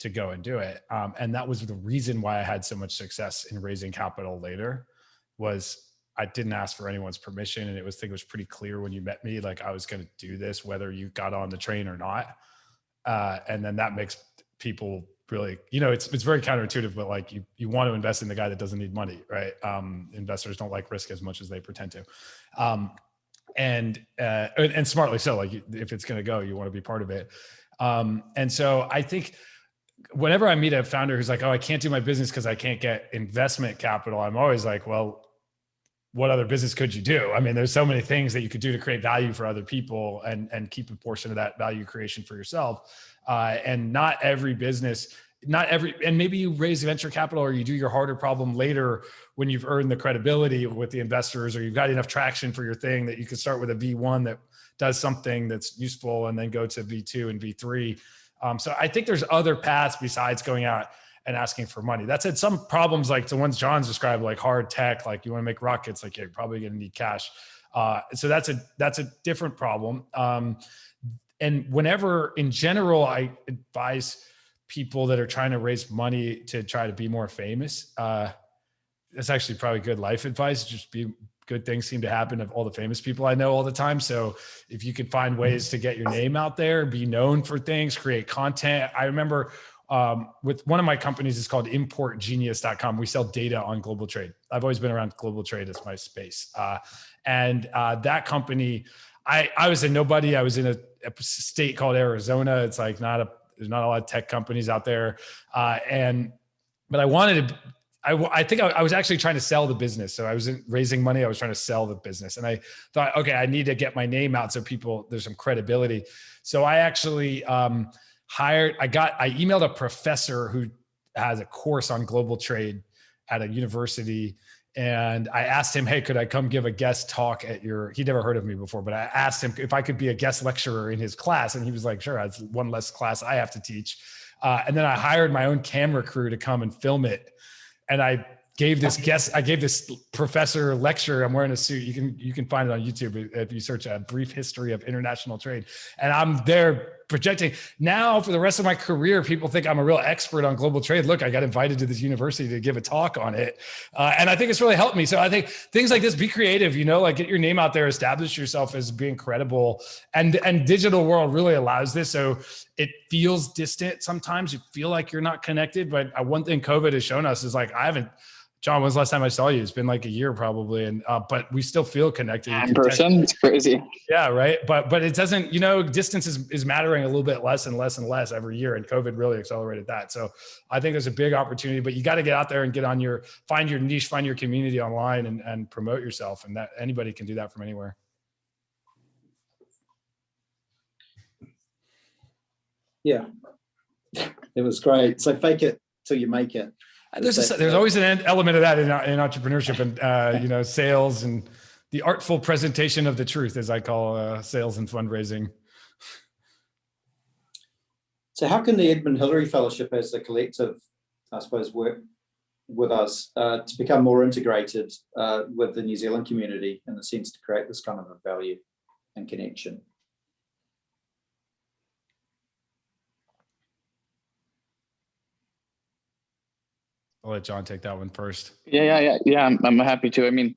Speaker 3: to go and do it. Um, and that was the reason why I had so much success in raising capital later was I didn't ask for anyone's permission. And it was, I think it was pretty clear when you met me, like I was going to do this, whether you got on the train or not. Uh, and then that makes people really, you know, it's it's very counterintuitive, but like you you want to invest in the guy that doesn't need money, right? Um, investors don't like risk as much as they pretend to. Um, and uh, and smartly so. Like if it's going to go, you want to be part of it. Um, and so I think whenever I meet a founder who's like, "Oh, I can't do my business because I can't get investment capital," I'm always like, "Well, what other business could you do? I mean, there's so many things that you could do to create value for other people and and keep a portion of that value creation for yourself. Uh, and not every business, not every, and maybe you raise venture capital or you do your harder problem later when you've earned the credibility with the investors or you've got enough traction for your thing that you can start with a V1 that does something that's useful and then go to V2 and V3. Um, so I think there's other paths besides going out and asking for money. That said, some problems like the ones John's described, like hard tech, like you want to make rockets, like you're probably going to need cash. Uh, so that's a that's a different problem. Um, and whenever, in general, I advise people that are trying to raise money to try to be more famous. Uh, that's actually probably good life advice. Just be good things seem to happen of all the famous people I know all the time. So if you could find ways to get your name out there, be known for things, create content. I remember um, with one of my companies is called importgenius.com. We sell data on global trade. I've always been around global trade as my space. Uh, and uh, that company, I, I was a nobody. I was in a, a state called Arizona. It's like not a, there's not a lot of tech companies out there. Uh, and, but I wanted to, I, I think I, I, was actually trying to sell the business. So I was raising money. I was trying to sell the business. And I thought, okay, I need to get my name out so people, there's some credibility. So I actually, um, hired, I got, I emailed a professor who has a course on global trade at a university. And I asked him, hey, could I come give a guest talk at your, he'd never heard of me before, but I asked him if I could be a guest lecturer in his class. And he was like, sure, that's one less class I have to teach. Uh, and then I hired my own camera crew to come and film it. And I gave this guest, I gave this professor lecture. I'm wearing a suit. You can you can find it on YouTube if you search a brief history of international trade. And I'm there projecting. Now for the rest of my career, people think I'm a real expert on global trade. Look, I got invited to this university to give a talk on it, uh, and I think it's really helped me. So I think things like this, be creative. You know, like get your name out there, establish yourself as being credible, and and digital world really allows this. So it feels distant sometimes. You feel like you're not connected, but uh, one thing COVID has shown us is like I haven't John, when's the last time I saw you? It's been like a year probably, and uh, but we still feel connected.
Speaker 4: In person, it's crazy.
Speaker 3: Yeah, right. But but it doesn't, you know, distance is is mattering a little bit less and less and less every year, and COVID really accelerated that. So I think there's a big opportunity, but you got to get out there and get on your find your niche, find your community online, and and promote yourself, and that anybody can do that from anywhere.
Speaker 2: Yeah, it was great. So fake it till you make it.
Speaker 3: There's a, there's always an element of that in, in entrepreneurship and uh, you know sales and the artful presentation of the truth, as I call uh, sales and fundraising.
Speaker 2: So, how can the Edmund Hillary Fellowship, as a collective, I suppose, work with us uh, to become more integrated uh, with the New Zealand community in the sense to create this kind of a value and connection?
Speaker 3: I'll let John take that one first.
Speaker 4: Yeah, yeah, yeah, yeah. I'm, I'm happy to. I mean,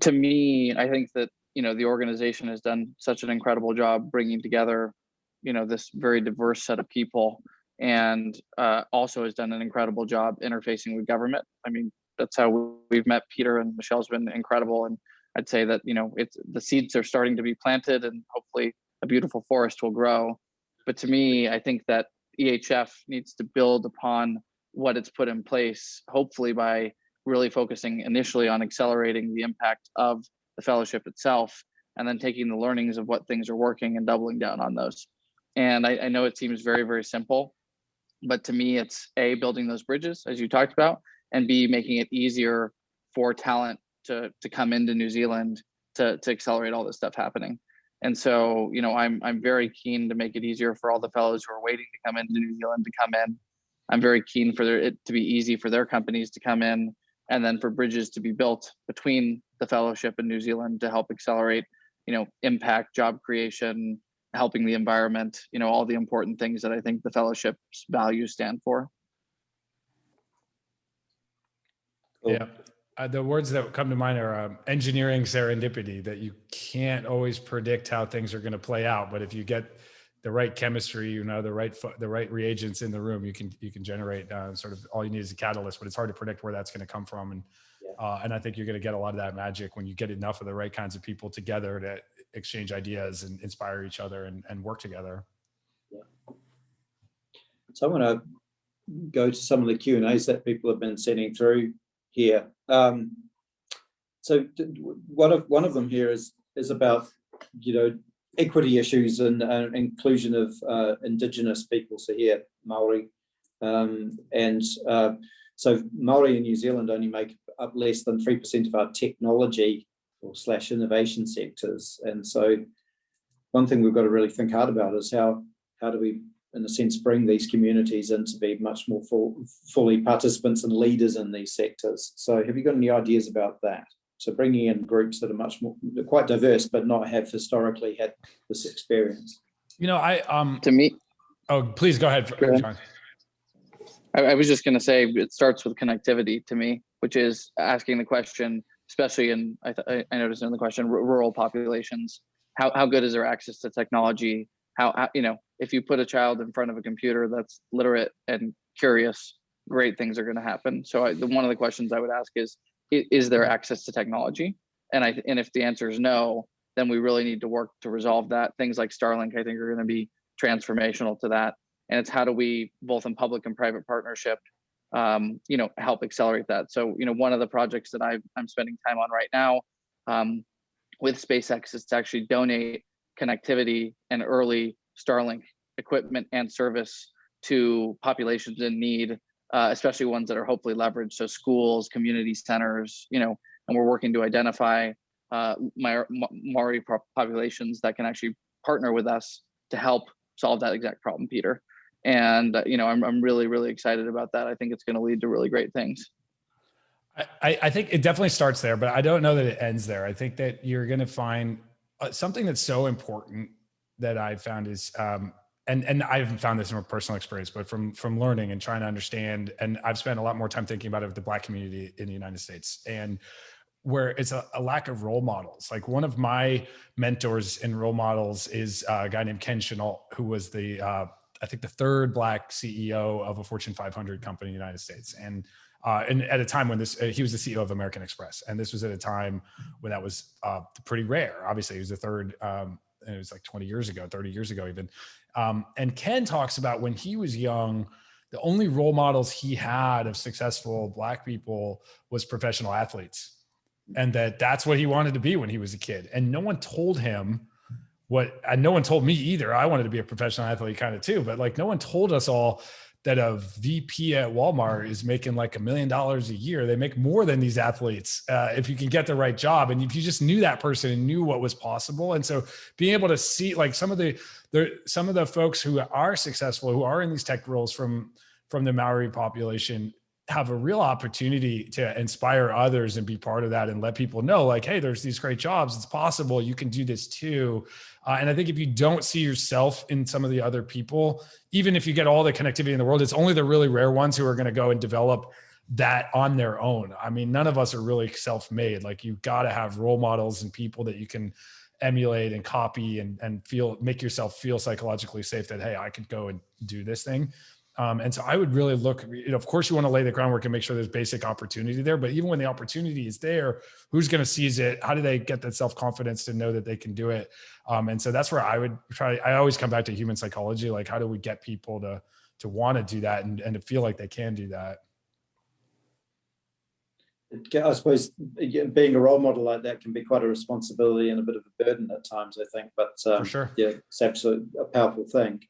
Speaker 4: to me, I think that you know the organization has done such an incredible job bringing together, you know, this very diverse set of people, and uh, also has done an incredible job interfacing with government. I mean, that's how we've met. Peter and Michelle's been incredible, and I'd say that you know it's the seeds are starting to be planted, and hopefully a beautiful forest will grow. But to me, I think that EHF needs to build upon what it's put in place, hopefully by really focusing initially on accelerating the impact of the fellowship itself, and then taking the learnings of what things are working and doubling down on those. And I, I know it seems very, very simple, but to me, it's A, building those bridges, as you talked about, and B, making it easier for talent to, to come into New Zealand to, to accelerate all this stuff happening. And so, you know, I'm I'm very keen to make it easier for all the fellows who are waiting to come into New Zealand to come in I'm very keen for their, it to be easy for their companies to come in and then for bridges to be built between the fellowship and New Zealand to help accelerate, you know, impact, job creation, helping the environment, you know, all the important things that I think the fellowship's values stand for.
Speaker 3: Cool. Yeah. Uh, the words that come to mind are um, engineering serendipity that you can't always predict how things are going to play out but if you get the right chemistry, you know, the right the right reagents in the room, you can you can generate uh, sort of all you need is a catalyst, but it's hard to predict where that's going to come from. And
Speaker 2: Yeah.
Speaker 3: uh, and I think you're going to get a lot of that magic when you get enough of the right kinds of people together to exchange ideas and inspire each other and, and work together.
Speaker 2: So I want to go to some of the Q and As that people have been sending through here. Um, so one of one of them here is is about you know equity issues and uh, inclusion of uh, indigenous people. So here Maori, um, and uh, so Maori in New Zealand only make up less than three percent of our technology or slash innovation sectors. And so one thing we've got to really think hard about is how how do we in a sense, bring these communities in to be much more full, fully participants and leaders in these sectors. So have you got any ideas about that? So bringing in groups that are much more, quite diverse, but not have historically had this experience.
Speaker 3: You know, I um.
Speaker 4: To me,
Speaker 3: Oh, please go ahead,
Speaker 4: Go ahead.
Speaker 3: John.
Speaker 4: I, I was just going to say it starts with connectivity to me, which is asking the question, especially in I, th- I- I noticed in the question ru- rural populations, how how good is their access to technology? How, how you know if you put a child in front of a computer that's literate and curious, great things are going to happen. So I, the, one of the questions I would ask is, i- is there access to technology? And I and if the answer is no, then we really need to work to resolve that. Things like Starlink, I think, are going to be transformational to that and it's how do we both in public and private partnership um, you know help accelerate that so you know one of the projects that i i'm spending time on right now um, with spacex is to actually donate connectivity and early starlink equipment and service to populations in need uh, especially ones that are hopefully leveraged. So schools community centers you know and we're working to identify uh, Maori populations that can actually partner with us to help solve that exact problem peter. And uh, you know I'm, I'm really really excited about that. I think it's going to lead to really great things.
Speaker 3: I- I, I think it definitely starts there, but I don't know that it ends there. I think that you're going to find uh, something that's so important that I've found is, um, and and I haven't found this in a personal experience, but from from learning and trying to understand. And I've spent a lot more time thinking about it with the Black community in the United States, and where it's a, a lack of role models. Like one of my mentors and role models is a guy named Ken Chenault, who was the uh, I think the third Black CEO of a Fortune 500 company in the United States, and uh, and at a time when this, uh, he was the CEO of American Express, and this was at a time when that was uh, pretty rare. Obviously, he was the third, um, and it was like 20 years ago, 30 years ago, even. Um, and Ken talks about when he was young, the only role models he had of successful Black people was professional athletes, and that that's what he wanted to be when he was a kid. And no one told him what, and no one told me either. I wanted to be a professional athlete kind of too, but like no one told us all that a VP at Walmart is making like a million dollars a year. They make more than these athletes uh, if you can get the right job. And if you just knew that person and knew what was possible, and so being able to see like some of the there some of the folks who are successful who are in these tech roles from from the Maori population have a real opportunity to inspire others and be part of that and let people know like hey there's these great jobs. It's possible you can do this too. Uh, and i think if you don't see yourself in some of the other people even if you get all the connectivity in the world it's only the really rare ones who are going to go and develop that on their own. I mean none of us are really self-made. Like you've got to have role models and people that you can emulate and copy and and feel make yourself feel psychologically safe that hey i could go and do this thing um, and so I would really look, you know, of course you want to lay the groundwork and make sure there's basic opportunity there, but even when the opportunity is there, who's going to seize it? How do they get that self-confidence to know that they can do it? Um, and so that's where I would try, I always come back to human psychology. Like, how do we get people to, to want to do that and, and to feel like they can do that?
Speaker 2: I suppose being a role model like that can be quite a responsibility and a bit of a burden at times, I think, but um,
Speaker 3: For sure.
Speaker 2: yeah, it's absolutely a powerful thing.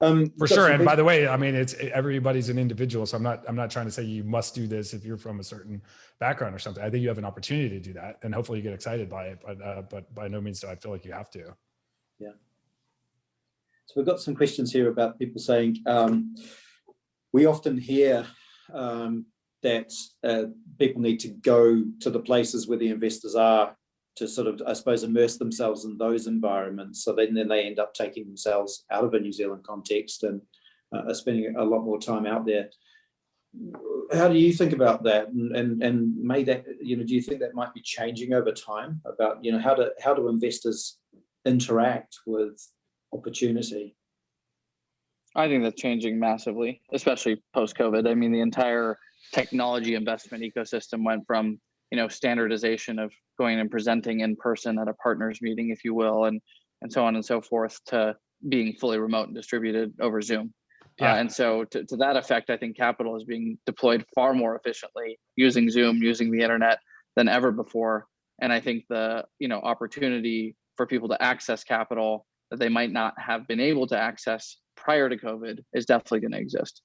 Speaker 2: Um,
Speaker 3: For sure. And by the way, I mean, it's everybody's an individual. So I'm not, I'm not trying to say you must do this if you're from a certain background or something. I think you have an opportunity to do that and hopefully you get excited by it, but, uh, but by no means do I feel like you have to. Yeah.
Speaker 2: So we've got some questions here about people saying, um, we often hear um, that uh, people need to go to the places where the investors are to sort of, I suppose, immerse themselves in those environments. So then, then they end up taking themselves out of a New Zealand context and uh, are spending a lot more time out there. How do you think about that? And, and and may that, you know, do you think that might be changing over time about, you know, how do how do investors interact with opportunity.
Speaker 4: I think that's changing massively, especially post COVID. I mean, the entire technology investment ecosystem went from you know standardization of going and presenting in person at a partners meeting, if you will, and and so on and so forth, to being fully remote and distributed over Zoom. Yeah. Uh, and so to, to that effect, I think capital is being deployed far more efficiently using Zoom, using the internet than ever before. And I think the you know opportunity for people to access capital that they might not have been able to access prior to COVID is definitely going to exist.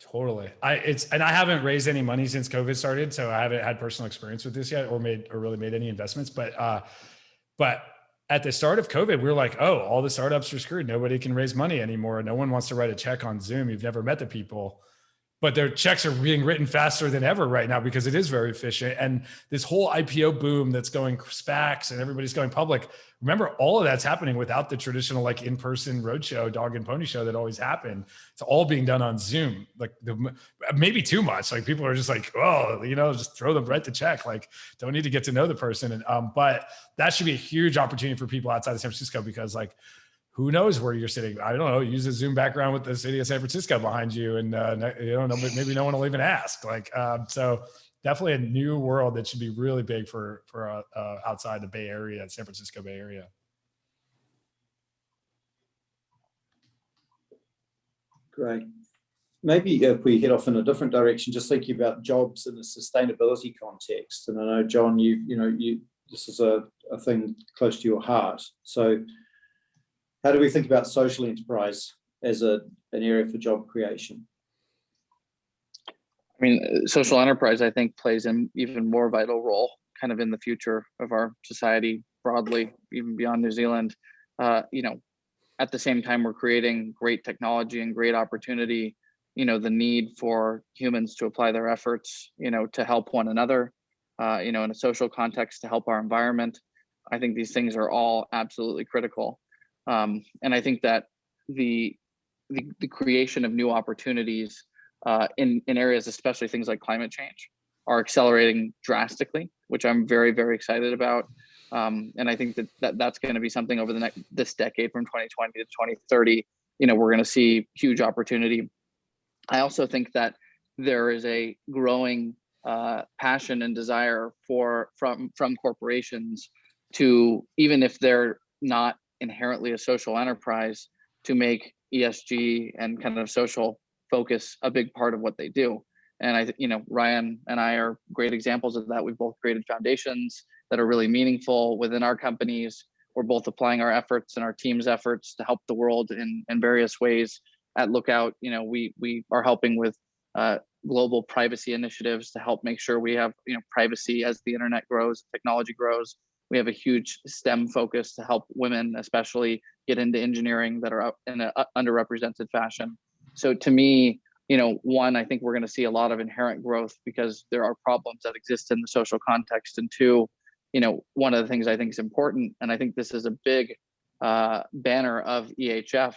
Speaker 3: Totally. I it's and I haven't raised any money since COVID started, so I haven't had personal experience with this yet or made or really made any investments. But uh but at the start of COVID, we were like, oh, all the startups are screwed. Nobody can raise money anymore. No one wants to write a check on Zoom. You've never met the people but their checks are being written faster than ever right now because it is very efficient. And this whole IPO boom that's going SPACs and everybody's going public. Remember, all of that's happening without the traditional like in-person roadshow, dog and pony show that always happened. It's all being done on Zoom. Like the, maybe too much. Like people are just like, oh, you know, just throw them right the check. Like don't need to get to know the person. And um, but that should be a huge opportunity for people outside of San Francisco because like who knows where you're sitting? I don't know. Use a Zoom background with the city of San Francisco behind you, and uh, you don't know. Maybe no one will even ask. Like, um, so definitely a new world that should be really big for for uh, uh, outside the Bay Area, San Francisco Bay Area.
Speaker 2: Great. Maybe if we head off in a different direction, just thinking about jobs in a sustainability context. And I know, John, you you know, you this is a, a thing close to your heart. So how do we think about social enterprise as a, an area for job creation?
Speaker 4: I mean, social enterprise, I think, plays an even more vital role kind of in the future of our society broadly, even beyond New Zealand. Uh, you know, at the same time, we're creating great technology and great opportunity. You know, the need for humans to apply their efforts, you know, to help one another, uh, you know, in a social context to help our environment. I think these things are all absolutely critical. Um, and I think that the, the, the creation of new opportunities uh, in, in areas, especially things like climate change, are accelerating drastically, which I'm very, very excited about. Um, and I think that, that that's going to be something over the next this decade from 2020 to 2030. You know, we're going to see huge opportunity. I also think that there is a growing uh, passion and desire for from from corporations to even if they're not inherently a social enterprise to make ESG and kind of social focus a big part of what they do. And I, you know, Ryan and I are great examples of that. We've both created foundations that are really meaningful within our companies. We're both applying our efforts and our team's efforts to help the world in, in various ways. At Lookout, you know, we we are helping with uh, global privacy initiatives to help make sure we have you know privacy as the internet grows, technology grows, we have a huge STEM focus to help women, especially get into engineering that are in an underrepresented fashion. So to me, you know, one, I think we're going to see a lot of inherent growth because there are problems that exist in the social context. And two, you know, one of the things I think is important, and I think this is a big uh, banner of EHF,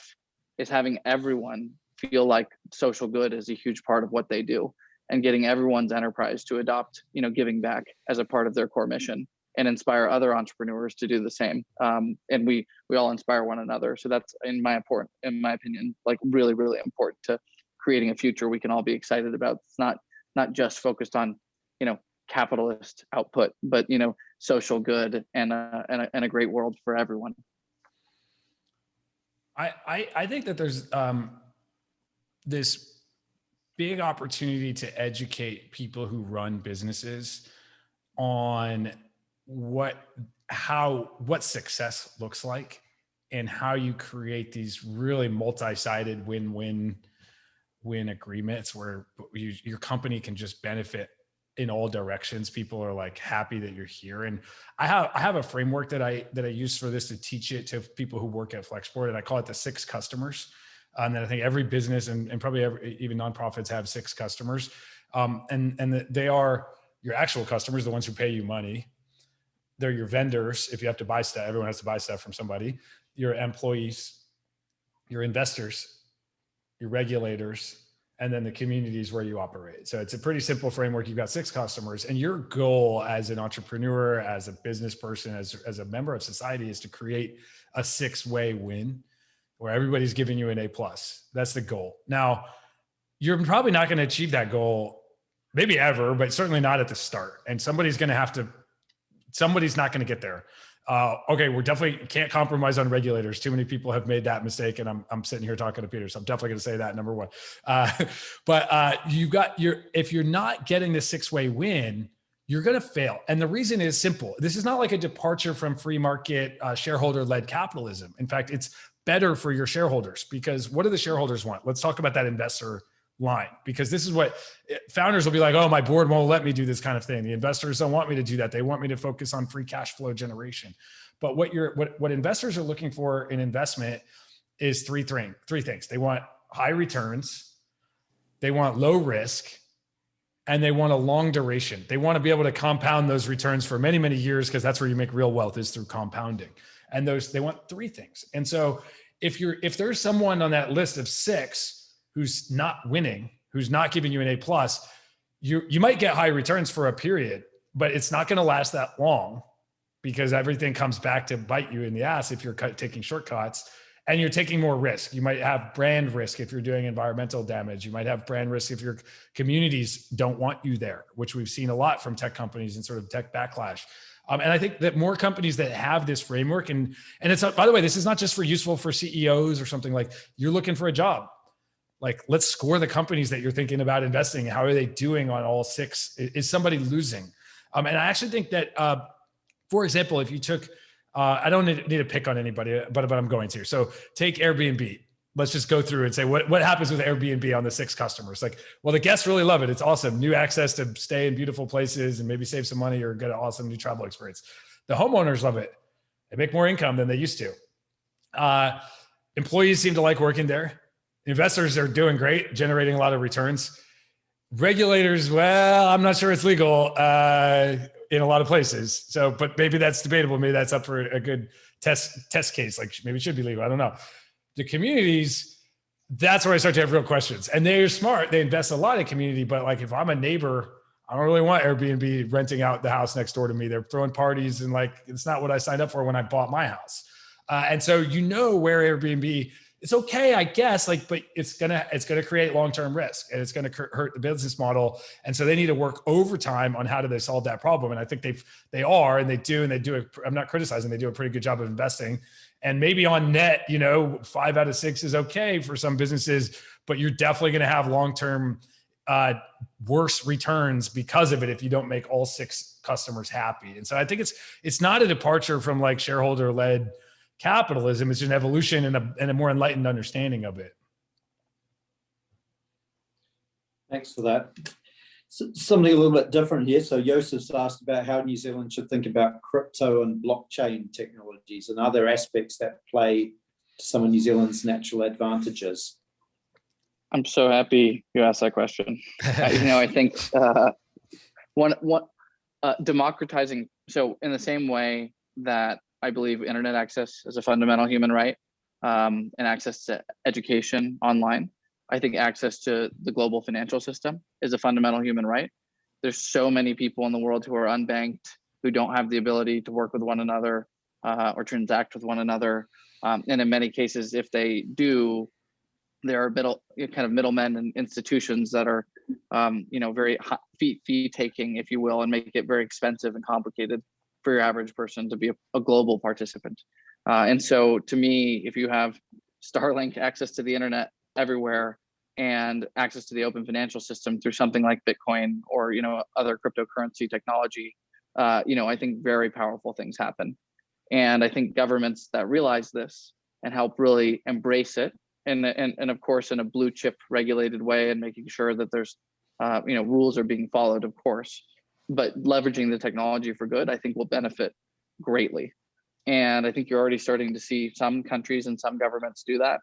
Speaker 4: is having everyone feel like social good is a huge part of what they do and getting everyone's enterprise to adopt, you know, giving back as a part of their core mission and inspire other entrepreneurs to do the same. Um, and we we all inspire one another. So that's in my important, in my opinion, like really really important to creating a future we can all be excited about. It's not not just focused on you know capitalist output, but you know social good and a, and a, and a great world for everyone.
Speaker 3: I, I, I think that there's um, this big opportunity to educate people who run businesses on what how what success looks like and how you create these really multi-sided win-win win agreements where you, your company can just benefit in all directions. People are like happy that you're here. And i have i have a framework that i that i use for this to teach it to people who work at flexport and i call it the six customers. And then i think every business and, and probably every, even nonprofits have six customers. Um, and and they are your actual customers the ones who pay you money they're your vendors. If you have to buy stuff, everyone has to buy stuff from somebody, your employees, your investors, your regulators, and then the communities where you operate. So it's a pretty simple framework. You've got six customers, and your goal as an entrepreneur, as a business person, as, as a member of society is to create a six-way win where everybody's giving you an A plus. That's the goal. Now, you're probably not going to achieve that goal, maybe ever, but certainly not at the start. And somebody's going to have to, somebody's not going to get there. Uh, okay, we're definitely can't compromise on regulators. Too many people have made that mistake, and I'm I'm sitting here talking to Peter, so I'm definitely going to say that number one. Uh, but uh, you got your if you're not getting the six way win, you're going to fail, and the reason is simple. This is not like a departure from free market uh, shareholder led capitalism. In fact, it's better for your shareholders because what do the shareholders want? Let's talk about that investor line because this is what eh, founders will be like oh my board won't let me do this kind of thing. The investors don't want me to do that. They want me to focus on free cash flow generation. But what you're what what investors are looking for in investment is three thing, three things. They want high returns they want low risk and they want a long duration. They want to be able to compound those returns for many many years because that's where you make real wealth is through compounding. And those they want three things. And so if you're if there's someone on that list of six who's not winning, who's not giving you an A plus, you you might get high returns for a period, but it's not going to last that long because everything comes back to bite you in the ass if you're taking shortcuts and you're taking more risk. You might have brand risk if you're doing environmental damage. You might have brand risk if your communities don't want you there, which we've seen a lot from tech companies and sort of tech backlash. Um, and I think that more companies that have this framework and and it's not, by the way, this is not just for useful for CEOs or something like you're looking for a job like let's score the companies that you're thinking about investing how are they doing on all six? Is somebody losing? Um, and i actually think that uh, for example if you took uh, i don't need, need to pick on anybody but, but i'm going to. So take airbnb. Let's just go through and say what, what happens with airbnb on the six customers? Like well the guests really love it. It's awesome. New access to stay in beautiful places and maybe save some money or get an awesome new travel experience. The homeowners love it. They make more income than they used to. Uh, employees seem to like working there investors are doing great, generating a lot of returns. Regulators, well, I'm not sure it's legal uh, in a lot of places. So, but maybe that's debatable. Maybe that's up for a good test test case. Like maybe it should be legal. I don't know. The communities, that's where I start to have real questions. And they're smart. They invest a lot in community. But like if I'm a neighbor, I don't really want Airbnb renting out the house next door to me. They're throwing parties and like it's not what I signed up for when I bought my house. Uh, and so you know where Airbnb it's okay, I guess, like, but it's gonna it's gonna create long-term risk and it's gonna hurt the business model. And so they need to work overtime on how do they solve that problem. And I think they've they are and they do and they do it. I'm not criticizing, they do a pretty good job of investing. And maybe on net, you know, five out of six is okay for some businesses, but you're definitely gonna have long-term uh, worse returns because of it if you don't make all six customers happy. And so I think it's it's not a departure from like shareholder led capitalism is an evolution and a, and a more enlightened understanding of it.
Speaker 2: Thanks for that. So, something a little bit different here. So Joseph's asked about how New Zealand should think about crypto and blockchain technologies and other aspects that play to some of New Zealand's natural advantages.
Speaker 4: I'm so happy you asked that question. uh, you know, I think uh, one one uh, democratizing. So in the same way that I believe internet access is a fundamental human right um, and access to education online. I think access to the global financial system is a fundamental human right. There's so many people in the world who are unbanked, who don't have the ability to work with one another uh, or transact with one another. Um, and in many cases, if they do, there are middle kind of middlemen and institutions that are, um, you know, very fee fee taking, if you will, and make it very expensive and complicated for your average person to be a, a global participant. Uh, and so to me, if you have Starlink access to the internet everywhere and access to the open financial system through something like Bitcoin or you know other cryptocurrency technology, uh, you know I think very powerful things happen. And I think governments that realize this and help really embrace it, and and, and of course in a blue chip regulated way, and making sure that there's uh, you know rules are being followed, of course but leveraging the technology for good, I think will benefit greatly. And I think you're already starting to see some countries and some governments do that.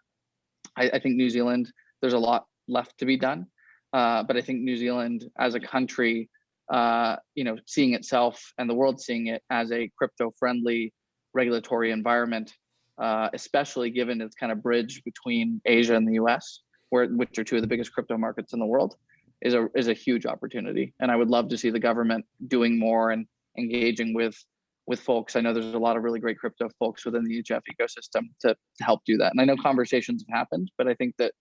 Speaker 4: I, I think New Zealand, there's a lot left to be done. Uh, but I think New Zealand as a country, uh, you know, seeing itself and the world seeing it as a crypto friendly regulatory environment, uh, especially given its kind of bridge between Asia and the US, where which are two of the biggest crypto markets in the world, is a is a huge opportunity. And I would love to see the government doing more and engaging with with folks. I know there's a lot of really great crypto folks within the EHF ecosystem to, to help do that. And I know conversations have happened, but I think that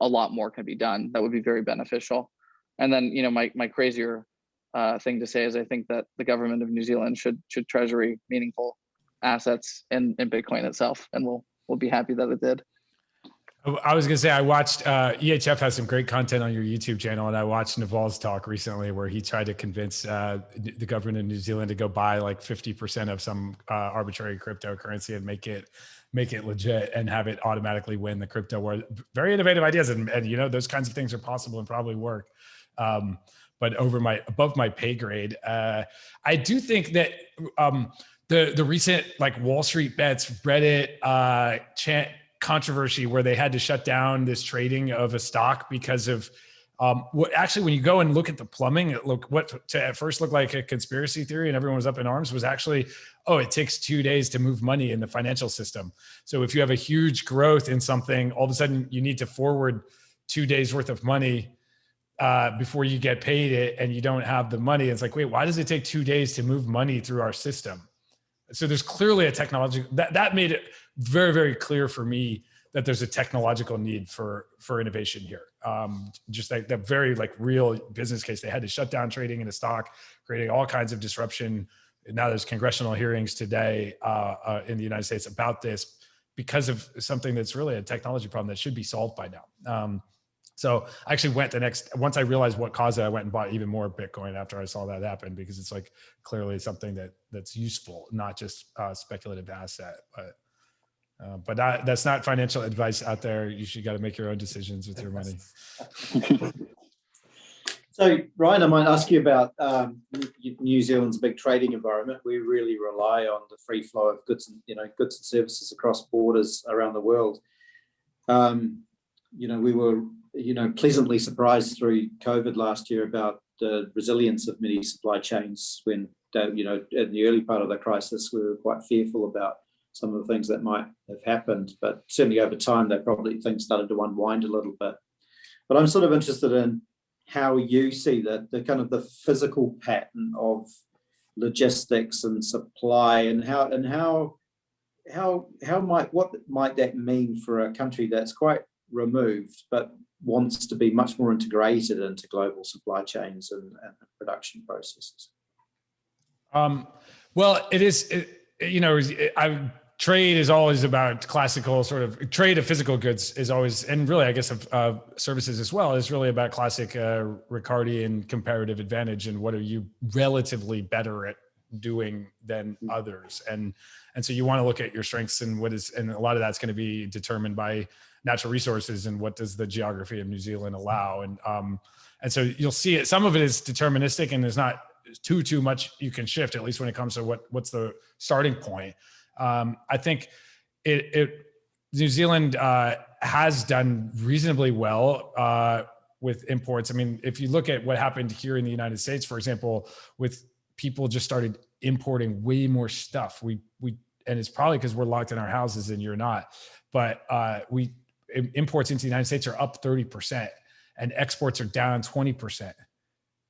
Speaker 4: a lot more can be done. That would be very beneficial. And then, you know, my my crazier uh, thing to say is I think that the government of New Zealand should should treasury meaningful assets in, in Bitcoin itself, and we'll we'll be happy that it did.
Speaker 3: I was gonna say I watched uh, EHF has some great content on your YouTube channel, and I watched Naval's talk recently where he tried to convince uh, the government of New Zealand to go buy like fifty percent of some uh, arbitrary cryptocurrency and make it make it legit and have it automatically win the crypto war. Very innovative ideas, and, and you know those kinds of things are possible and probably work. Um, but over my above my pay grade, uh, I do think that. Um, the the recent like Wall Street bets Reddit uh, chant controversy where they had to shut down this trading of a stock because of um, what actually when you go and look at the plumbing, it look what to at first looked like a conspiracy theory and everyone was up in arms was actually, oh, it takes two days to move money in the financial system. So if you have a huge growth in something, all of a sudden you need to forward two days worth of money uh, before you get paid it and you don't have the money. It's like, wait, why does it take two days to move money through our system? So there's clearly a technology that, that made it very, very clear for me that there's a technological need for, for innovation here. Um, just like the very like real business case, they had to shut down trading in the stock, creating all kinds of disruption. Now there's congressional hearings today uh, uh, in the United States about this because of something that's really a technology problem that should be solved by now. Um, so I actually went the next, once I realized what caused it, I went and bought even more Bitcoin after I saw that happen because it's like clearly something that that's useful, not just a speculative asset. But uh, but that, that's not financial advice out there. You should got to make your own decisions with your money.
Speaker 2: so Ryan, I might ask you about um, New Zealand's big trading environment. We really rely on the free flow of goods and you know goods and services across borders around the world. Um, you know, we were you know, pleasantly surprised through COVID last year about the resilience of many supply chains when, you know, in the early part of the crisis, we were quite fearful about some of the things that might have happened, but certainly over time, they probably things started to unwind a little bit. But I'm sort of interested in how you see that the kind of the physical pattern of logistics and supply and how and how how how might what might that mean for a country that's quite removed but wants to be much more integrated into global supply chains and, and production processes?
Speaker 3: Um, well, it is, it, you know, I trade is always about classical sort of trade of physical goods is always, and really, I guess of uh, services as well, is really about classic uh, Ricardian comparative advantage and what are you relatively better at doing than others, and and so you want to look at your strengths and what is, and a lot of that's going to be determined by natural resources and what does the geography of New Zealand allow. And, um, and so you'll see it, some of it is deterministic and there's not too, too much you can shift, at least when it comes to what, what's the starting point. Um, I think it, it New Zealand uh, has done reasonably well uh, with imports. I mean, if you look at what happened here in the United States, for example, with people just started importing way more stuff. We we and it's probably because we're locked in our houses and you're not. But uh, we imports into the United States are up 30% and exports are down 20%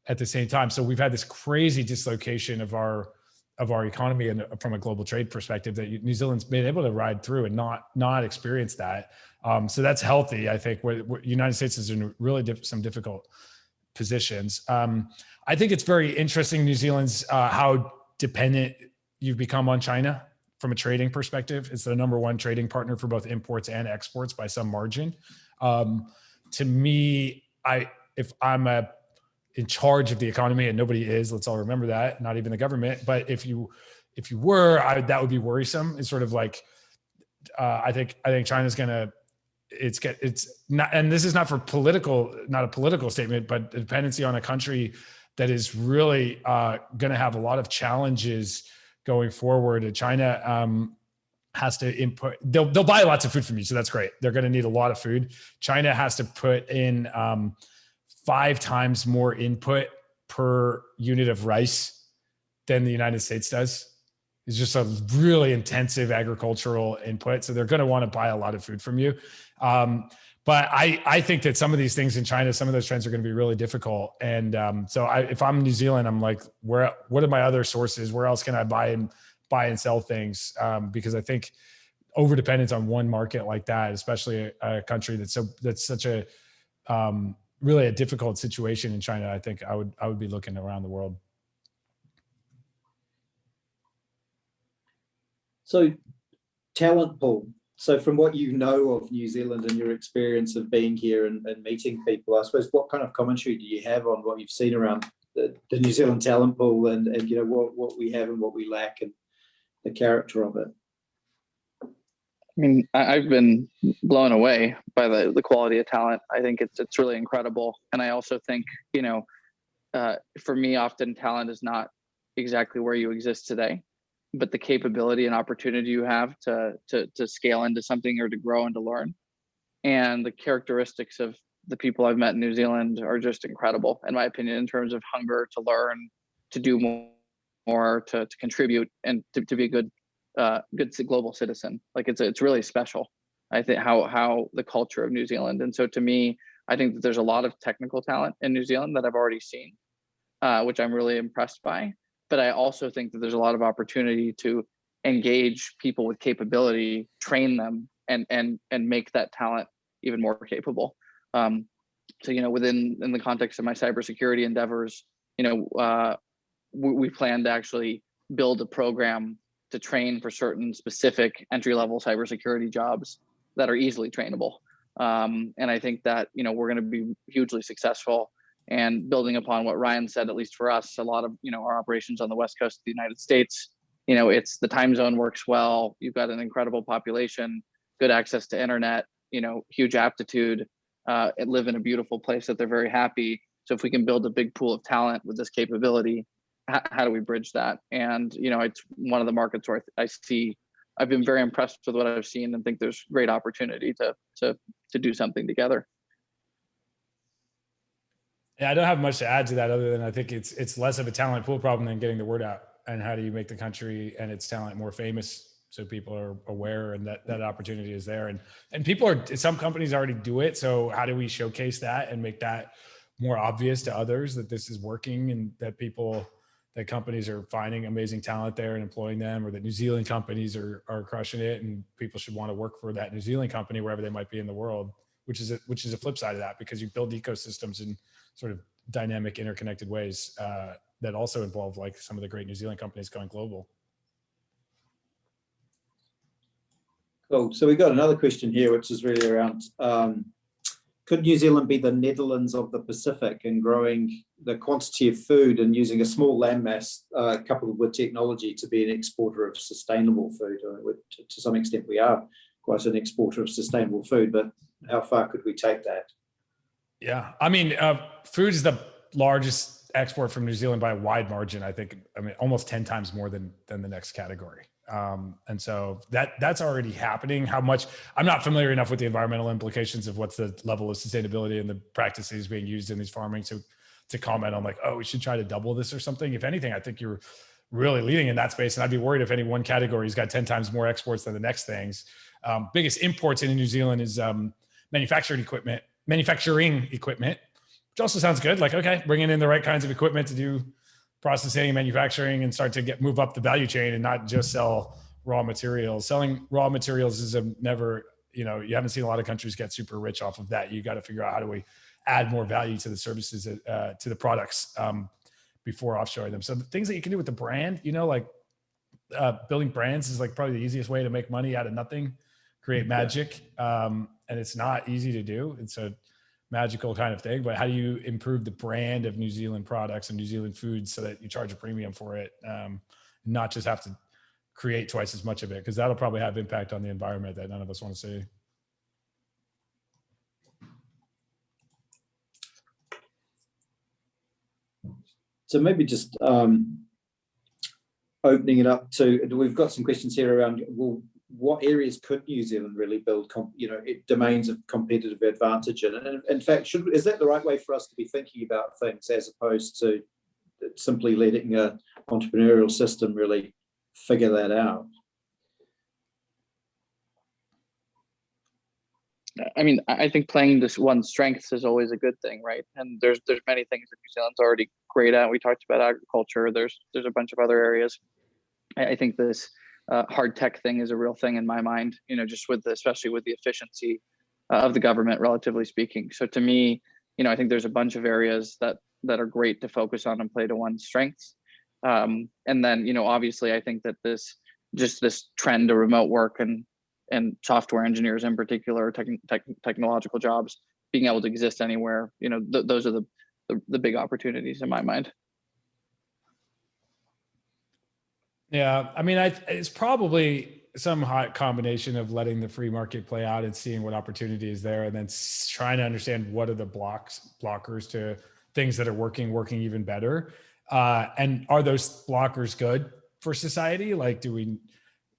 Speaker 3: at the same time. So we've had this crazy dislocation of our of our economy and from a global trade perspective that New Zealand's been able to ride through and not not experience that. Um, so that's healthy, I think. Where, where United States is in really diff some difficult positions. Um, I think it's very interesting, New Zealand's uh, how dependent you've become on China from a trading perspective. It's the number one trading partner for both imports and exports by some margin. Um, to me, I if I'm a in charge of the economy and nobody is, let's all remember that, not even the government. But if you if you were, I, that would be worrisome. It's sort of like uh, I think I think China's gonna it's get it's not and this is not for political not a political statement but dependency on a country that is really uh, to have a lot of challenges going forward. China um, has to input, they'll, they'll buy lots of food from you. So that's great. They're going to need a lot of food. China has to put in um, five times more input per unit of rice than the United States does. It's just a really intensive agricultural input. So they're going to want to buy a lot of food from you. Um, but I, I think that some of these things in China, some of those trends are going to be really difficult. And um, so I, if I'm New Zealand, I'm like, where, what are my other sources? Where else can I buy and buy and sell things? Um, because I think over dependence on one market like that, especially a, a country that's so, that's such a, um, really a difficult situation in China, I think I would, I would be looking around the world.
Speaker 2: So talent pool. So from what you know of New Zealand and your experience of being here and, and meeting people, I suppose what kind of commentary do you have on what you've seen around the, the New Zealand talent pool and, and you know what, what we have and what we lack and the character of it?
Speaker 4: I mean, I, I've been blown away by the, the quality of talent. I think it's it's really incredible, and I also think you know, uh, for me, often talent is not exactly where you exist today, but the capability and opportunity you have to to to scale into something or to grow and to learn, and the characteristics of the people I've met in New Zealand are just incredible, in my opinion, in terms of hunger to learn, to do more, more to to contribute, and to, to be a good uh, good global citizen. Like it's it's really special. I think how how the culture of New Zealand, and so to me, I think that there's a lot of technical talent in New Zealand that I've already seen, uh, which I'm really impressed by. But I also think that there's a lot of opportunity to engage people with capability, train them, and and and make that talent even more capable. Um, so you know, within in the context of my cybersecurity endeavors, you know, uh, we, we plan to actually build a program to train for certain specific entry level cybersecurity jobs that are easily trainable. Um, and I think that you know we're going to be hugely successful. And building upon what Ryan said, at least for us, a lot of you know our operations on the west coast of the United States, you know, it's the time zone works well. You've got an incredible population, good access to internet, you know, huge aptitude, uh, and live in a beautiful place that they're very happy. So if we can build a big pool of talent with this capability, how, do we bridge that? And you know, it's one of the markets where I, I see. I've been very impressed with what I've seen, and think there's great opportunity to to to do something together.
Speaker 3: Yeah, I don't have much to add to that other than I think it's it's less of a talent pool problem than getting the word out. And how do you make the country and its talent more famous so people are aware and that that opportunity is there. And and people are some companies already do it. So how do we showcase that and make that more obvious to others that this is working and that people that companies are finding amazing talent there and employing them or that New Zealand companies are are crushing it and people should want to work for that New Zealand company wherever they might be in the world, which is a, which is a flip side of that because you build ecosystems in sort of dynamic interconnected ways uh, that also involve like some of the great New Zealand companies going global.
Speaker 2: Cool. So we got another question here, which is really around, um, could New Zealand be the Netherlands of the Pacific in growing the quantity of food and using a small landmass uh, coupled with technology to be an exporter of sustainable food? To, some extent, we are quite an exporter of sustainable food, but how far could we take that?
Speaker 3: Yeah, I mean, uh, food is the largest export from New Zealand by a wide margin. I think, I mean, almost ten times more than than the next category. Um, and so that that's already happening. How much? I'm not familiar enough with the environmental implications of what's the level of sustainability and the practices being used in these farming to to comment on like, oh, we should try to double this or something. If anything, I think you're really leading in that space. And I'd be worried if any one category's got 10 times more exports than the next things. Um, biggest imports into New Zealand is um, manufacturing equipment, manufacturing equipment, which also sounds good. Like, okay, bringing in the right kinds of equipment to do processing and manufacturing and start to get move up the value chain and not just sell raw materials. Selling raw materials is a never, you know, you haven't seen a lot of countries get super rich off of that. You got to figure out how do we add more value to the services, uh, to the products um, before offshoring them. So the things that you can do with the brand, you know, like uh, building brands is like probably the easiest way to make money out of nothing, create magic. Um, and it's not easy to do. It's a magical kind of thing, but how do you improve the brand of New Zealand products and New Zealand foods so that you charge a premium for it? Um, not just have to create twice as much of it, because that'll probably have impact on the environment that none of us want to see.
Speaker 2: So maybe just um, opening it up to, we've got some questions here around, well, what areas could New Zealand really build, you know, domains of competitive advantage in? And in, fact, should is that the right way for us to be thinking about things as opposed to simply letting a entrepreneurial system really figure that out?
Speaker 4: I mean, I think playing this one strengths is always a good thing, right? And there's there's many things that New Zealand's already great at. We talked about agriculture. There's there's a bunch of other areas. I think this uh, hard tech thing is a real thing in my mind. You know, just with the, especially with the efficiency uh, of the government, relatively speaking. So to me, you know, I think there's a bunch of areas that that are great to focus on and play to one's strengths. Um, and then, you know, obviously, I think that this just this trend to remote work and and software engineers in particular, tech, tech, technological jobs, being able to exist anywhere, you know, th those are the, the the big opportunities in my mind.
Speaker 3: Yeah, I mean, I, it's probably some hot combination of letting the free market play out and seeing what opportunity is there, and then trying to understand what are the blocks blockers to things that are working, working even better. Uh, and are those blockers good for society? Like, do we,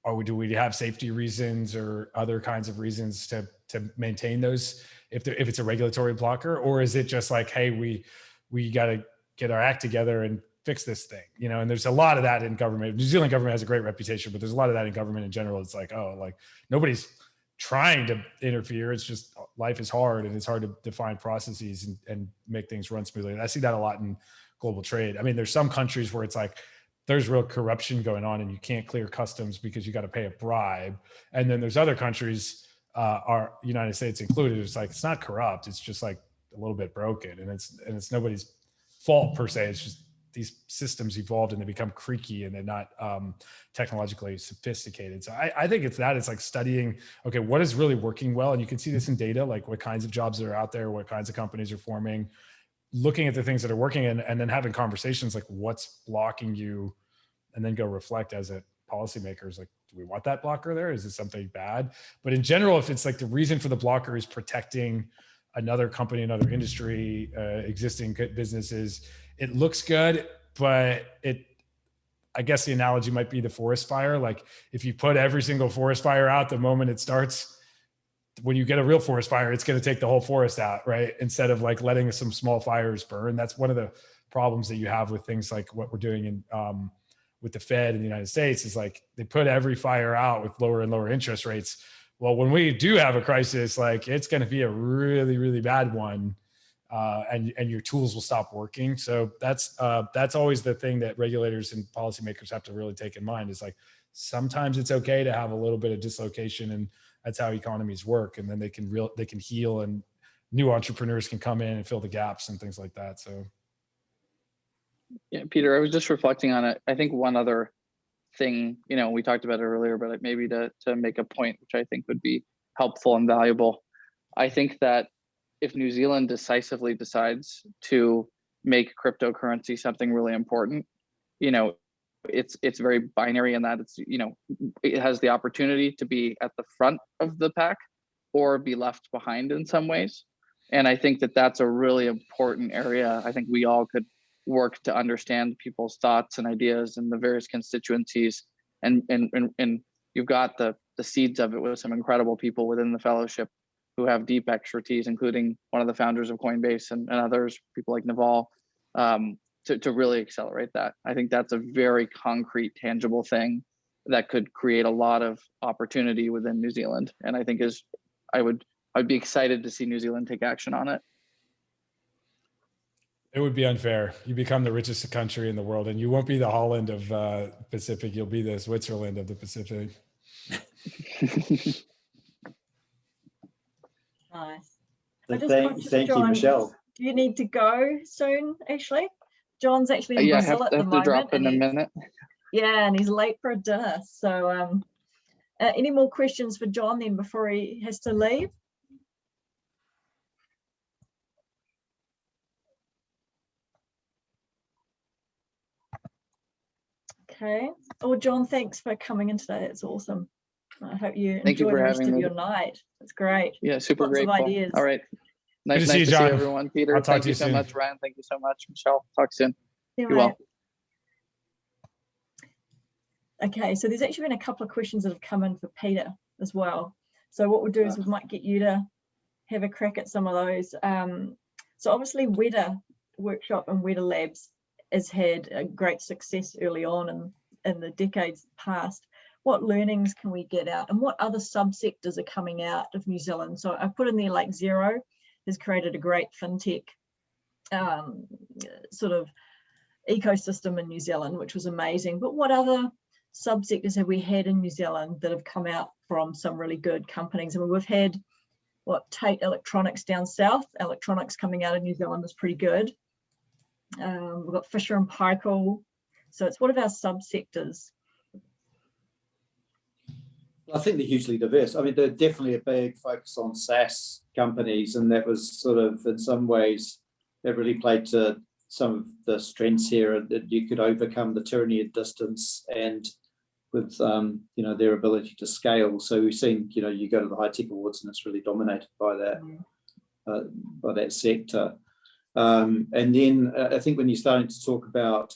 Speaker 3: or do we have safety reasons or other kinds of reasons to to maintain those if there, if it's a regulatory blocker, or is it just like, hey, we we got to get our act together and fix this thing, you know, and there's a lot of that in government. New Zealand government has a great reputation, but there's a lot of that in government in general. It's like, oh, like nobody's trying to interfere. It's just life is hard and it's hard to define processes and, and make things run smoothly. And I see that a lot in global trade. I mean, there's some countries where it's like, there's real corruption going on and you can't clear customs because you got to pay a bribe. And then there's other countries, uh, our United States included, it's like, it's not corrupt. It's just like a little bit broken and it's, and it's nobody's fault per se. It's just these systems evolved and they become creaky and they're not um, technologically sophisticated. So I, I, think it's that it's like studying, okay, what is really working well? And you can see this in data, like what kinds of jobs are out there, what kinds of companies are forming, looking at the things that are working and, and then having conversations like what's blocking you and then go reflect as a policymakers, like, do we want that blocker there? Is it something bad? But in general, if it's like the reason for the blocker is protecting another company, another industry, uh, existing businesses, it looks good, but it, I guess the analogy might be the forest fire. Like if you put every single forest fire out the moment it starts, when you get a real forest fire, it's going to take the whole forest out, right? Instead of like letting some small fires burn. That's one of the problems that you have with things like what we're doing in um, with the Fed in the United States is like they put every fire out with lower and lower interest rates. Well, when we do have a crisis, like it's going to be a really, really bad one uh, and and your tools will stop working. So that's uh, that's always the thing that regulators and policymakers have to really take in mind. Is like sometimes it's okay to have a little bit of dislocation, and that's how economies work. And then they can real they can heal, and new entrepreneurs can come in and fill the gaps and things like that. So.
Speaker 4: Yeah, Peter, I was just reflecting on it. I think one other thing, you know, we talked about it earlier, but maybe to to make a point, which I think would be helpful and valuable. I think that if New Zealand decisively decides to make cryptocurrency something really important, you know, it's it's very binary in that it's you know it has the opportunity to be at the front of the pack or be left behind in some ways. And i think that that's a really important area i think we all could work to understand people's thoughts and ideas and the various constituencies. And and and, and you've got the the seeds of it with some incredible people within the fellowship who have deep expertise, including one of the founders of Coinbase and, and others, people like Naval, um, to, to really accelerate that. I think that's a very concrete, tangible thing that could create a lot of opportunity within New Zealand. And I think is, I would, I'd be excited to see New Zealand take action on it.
Speaker 3: It would be unfair. You become the richest country in the world, and you won't be the Holland of uh, Pacific. You'll be the Switzerland of the Pacific.
Speaker 1: Nice.
Speaker 2: thank, thank you, Michelle.
Speaker 1: Do you need to go soon, Ashley? John's actually in
Speaker 4: uh, yeah,
Speaker 1: Brazil
Speaker 4: have,
Speaker 1: at the
Speaker 4: have
Speaker 1: moment.
Speaker 4: to drop in a minute.
Speaker 1: Yeah, and he's late for a dinner. So um, uh, any more questions for John then before he has to leave? Okay. Oh, John, thanks for coming in today. It's awesome. I hope you
Speaker 4: Thank
Speaker 1: enjoy
Speaker 4: you
Speaker 1: the rest of
Speaker 4: me.
Speaker 1: your night. It's great.
Speaker 4: Yeah, super
Speaker 1: Lots of
Speaker 4: grateful.
Speaker 1: ideas.
Speaker 4: All right. Nice,
Speaker 3: to
Speaker 4: nice
Speaker 3: see you,
Speaker 4: to see everyone. Peter,
Speaker 3: I'll talk
Speaker 4: thank
Speaker 3: to
Speaker 4: you
Speaker 3: you
Speaker 4: so
Speaker 3: soon.
Speaker 4: much. Ryan, thank you so much. Michelle, talk soon.
Speaker 1: Yeah,
Speaker 4: Be well.
Speaker 1: Okay, so there's actually been a couple of questions that have come in for Peter as well. So what we'll do is we might get you to have a crack at some of those. Um, so obviously Weta Workshop and Weta Labs has had a great success early on in, in the decades past. What learnings can we get out and what other subsectors are coming out of New Zealand? So I put in there like Xero has created a great fintech um, sort of ecosystem in New Zealand, which was amazing. But what other subsectors have we had in New Zealand that have come out from some really good companies? I mean, we've had what Tait Electronics down south. Electronics coming out of New Zealand is pretty good. Um, we've got Fisher and Paykel. So it's one of our subsectors.
Speaker 2: I think they're hugely diverse. I mean, they're definitely a big focus on SaaS companies, and that was sort of, in some ways, that really played to some of the strengths here that you could overcome the tyranny of distance and with um, you know their ability to scale. So we've seen you know you go to the high tech awards and it's really dominated by that uh, by that sector. Um, and then uh, I think when you're starting to talk about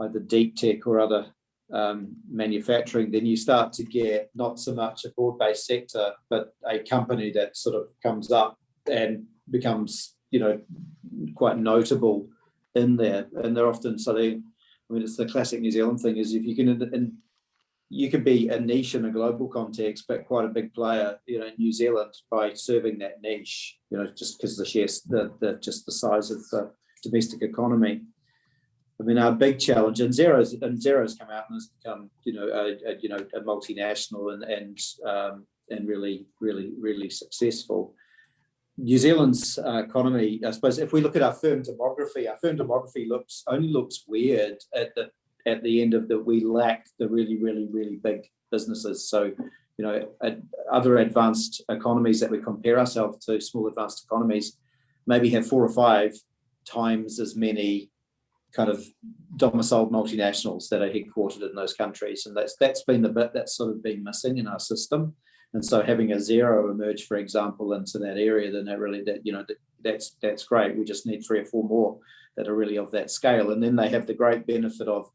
Speaker 2: either deep tech or other um, manufacturing, then you start to get not so much a broad-based sector, but a company that sort of comes up and becomes you know quite notable in there. And they're often something. I mean, it's the classic New Zealand thing is if you can in, you could be a niche in a global context, but quite a big player, you know, in New Zealand by serving that niche, you know, just because the shares, the, the just the size of the domestic economy. I mean, our big challenge, and Xero's and Xero's come out and has become, you know, a, a you know a multinational and and um, and really, really, really successful. New Zealand's uh, economy, I suppose, if we look at our firm demography, our firm demography looks only looks weird at the at the end of that we lack the really, really, really big businesses. So, you know, other advanced economies that we compare ourselves to, small advanced economies, maybe have four or five times as many kind of domiciled multinationals that are headquartered in those countries. And that's that's been the bit that's sort of been missing in our system. And so having a Xero emerge, for example, into that area, then that really that, you know, that, that's that's great. We just need three or four more that are really of that scale. And then they have the great benefit of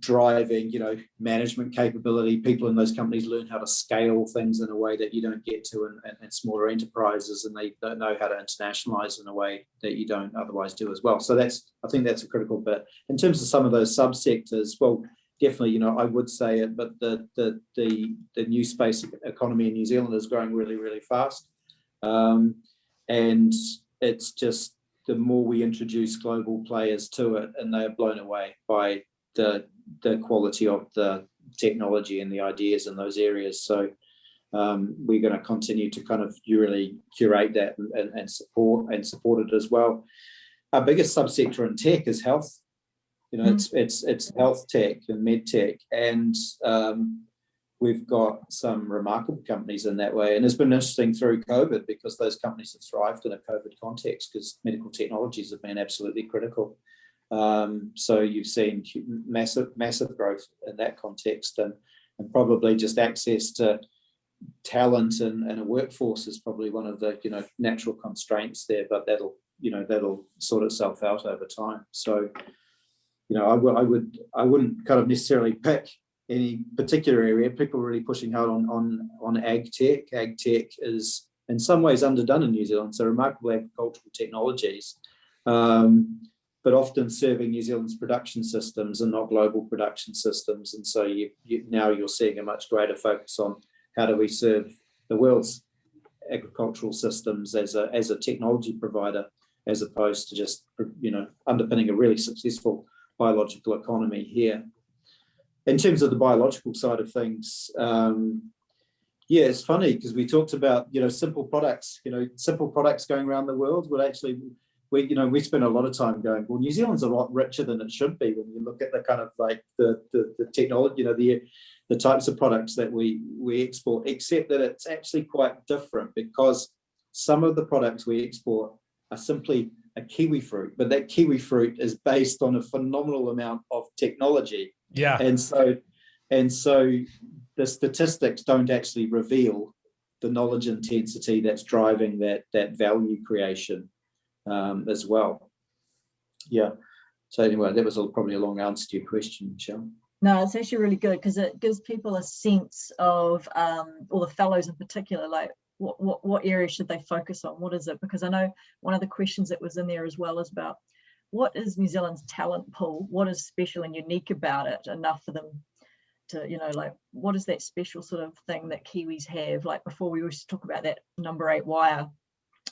Speaker 2: driving, you know, management capability. People in those companies learn how to scale things in a way that you don't get to in, in, in, smaller enterprises, and they don't know how to internationalize in a way that you don't otherwise do as well. So that's, I think that's a critical bit. In terms of some of those subsectors, well, definitely, you know, I would say it, but the the the the new space economy in New Zealand is growing really, really fast, um, and it's just the more we introduce global players to it, and they are blown away by the the quality of the technology and the ideas in those areas. So um, we're going to continue to kind of really curate that and, and, support and support it as well. Our biggest subsector in tech is health. You know, mm. it's it's it's health tech and med tech, and um, we've got some remarkable companies in that way. And it's been interesting through COVID because those companies have thrived in a COVID context because medical technologies have been absolutely critical. Um, so you've seen massive, massive growth in that context and, and probably just access to talent and, and a workforce is probably one of the, you know, natural constraints there, but that'll, you know, that'll sort itself out over time. So, you know, I would, I would, I wouldn't kind of necessarily pick any particular area. People are really pushing hard on, on, on ag tech. Ag tech is in some ways underdone in New Zealand. So remarkable agricultural technologies. Um, but often serving New Zealand's production systems and not global production systems. And so you, you, now you're seeing a much greater focus on how do we serve the world's agricultural systems as a, as a technology provider, as opposed to just, you know, underpinning a really successful biological economy here. In terms of the biological side of things, um, yeah, it's funny because we talked about, you know, simple products, you know, simple products going around the world would actually we, you know, we spend a lot of time going, well, New Zealand's a lot richer than it should be when you look at the kind of like the, the, the technology, you know, the, the types of products that we, we export, except that it's actually quite different because some of the products we export are simply a kiwi fruit, but that kiwi fruit is based on a phenomenal amount of technology.
Speaker 3: Yeah.
Speaker 2: And so, and so the statistics don't actually reveal the knowledge intensity that's driving that, that value creation um, as well. Yeah. So anyway, that was a, probably a long answer to your question, Michelle.
Speaker 1: No, it's actually really good because it gives people a sense of, um, or the fellows in particular, like what, what, what area should they focus on? What is it? Because I know one of the questions that was in there as well is about what is New Zealand's talent pool? What is special and unique about it enough for them to, you know, like what is that special sort of thing that Kiwis have? Like before we used to talk about that number eight wire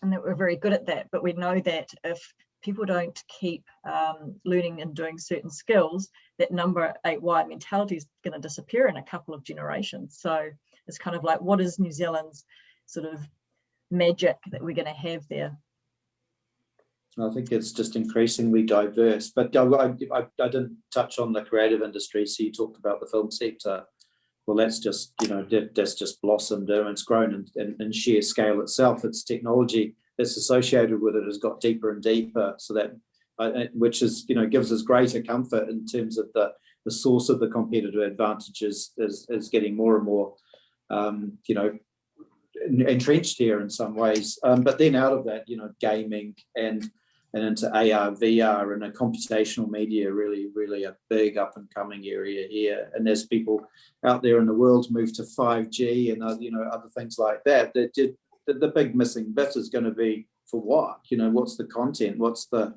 Speaker 1: and that we're very good at that, but we know that if people don't keep um, learning and doing certain skills, that number eight wire mentality is going to disappear in a couple of generations. So it's kind of like, what is New Zealand's sort of magic that we're going to have there?
Speaker 2: I think it's just increasingly diverse, but I, I, I, didn't touch on the creative industry. So you talked about the film sector. Well, that's just, you know, that's just blossomed and it's grown in, in, in, sheer scale itself. It's technology that's associated with it has got deeper and deeper. So that, uh, which is, you know, gives us greater comfort in terms of the, the source of the competitive advantages is, is getting more and more, um, you know, entrenched here in some ways. Um, but then out of that, you know, gaming and and into AR, VR, and a computational media really, really a big up and coming area here. And as people out there in the world move to 5G and uh, you know other things like that, the, the, the big missing bit is going to be for what? You know, what's the content? What's the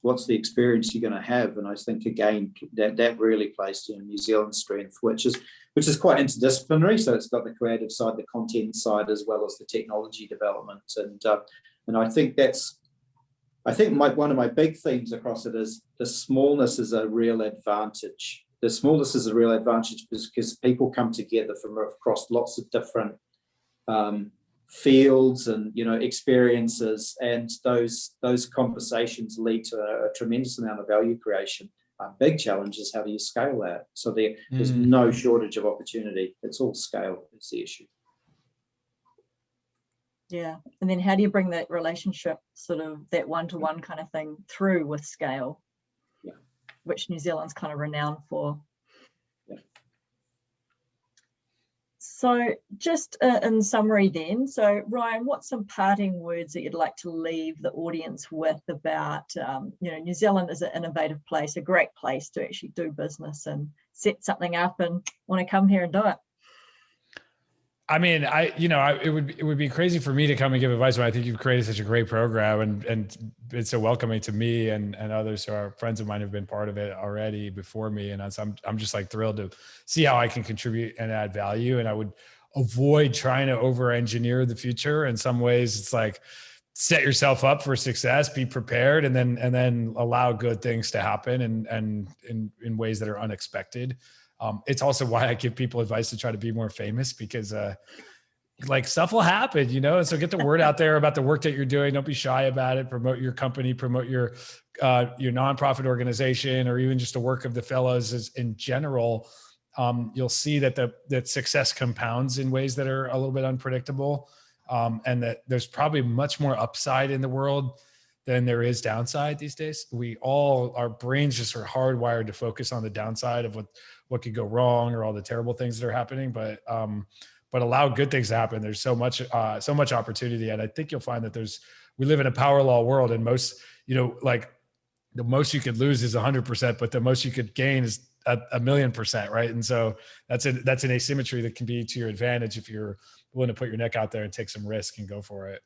Speaker 2: what's the experience you're going to have? And I think again that that really plays to New Zealand's strength, which is which is quite interdisciplinary. So it's got the creative side, the content side, as well as the technology development. And uh, and I think that's I think my, one of my big themes across it is the smallness is a real advantage. The smallness is a real advantage because people come together from across lots of different um, fields and you know experiences, and those those conversations lead to a, a tremendous amount of value creation. A big challenge is how do you scale that? So there, there's mm. no shortage of opportunity. It's all scale. It's the issue.
Speaker 1: Yeah. And then how do you bring that relationship, sort of that one to one kind of thing through with scale?
Speaker 2: Yeah.
Speaker 1: Which New Zealand's kind of renowned for.
Speaker 2: Yeah.
Speaker 1: So just uh, in summary then, so Ryan, what's some parting words that you'd like to leave the audience with about, um, you know, New Zealand is an innovative place, a great place to actually do business and set something up and want to come here and do it?
Speaker 3: I mean, I you know, I, it would it would be crazy for me to come and give advice, but I think you've created such a great program, and and it's so welcoming to me and and others who are friends of mine have been part of it already before me, and I'm I'm just like thrilled to see how I can contribute and add value, and I would avoid trying to over engineer the future. In some ways, it's like set yourself up for success, be prepared, and then and then allow good things to happen, and and in in ways that are unexpected. Um, it's also why I give people advice to try to be more famous because uh, like stuff will happen, you know. And so get the word out there about the work that you're doing. Don't be shy about it. Promote your company, promote your uh, your nonprofit organization, or even just the work of the fellows as, in general. Um, you'll see that the that success compounds in ways that are a little bit unpredictable, um, and that there's probably much more upside in the world than there is downside these days. We all our brains just are hardwired to focus on the downside of what what could go wrong or all the terrible things that are happening, but um, but allow good things to happen. There's so much uh, so much opportunity, and I think you'll find that there's we live in a power law world, and most you know like the most you could lose is 100%, but the most you could gain is a, a million percent, right? And so that's a that's an asymmetry that can be to your advantage if you're willing to put your neck out there and take some risk and go for it.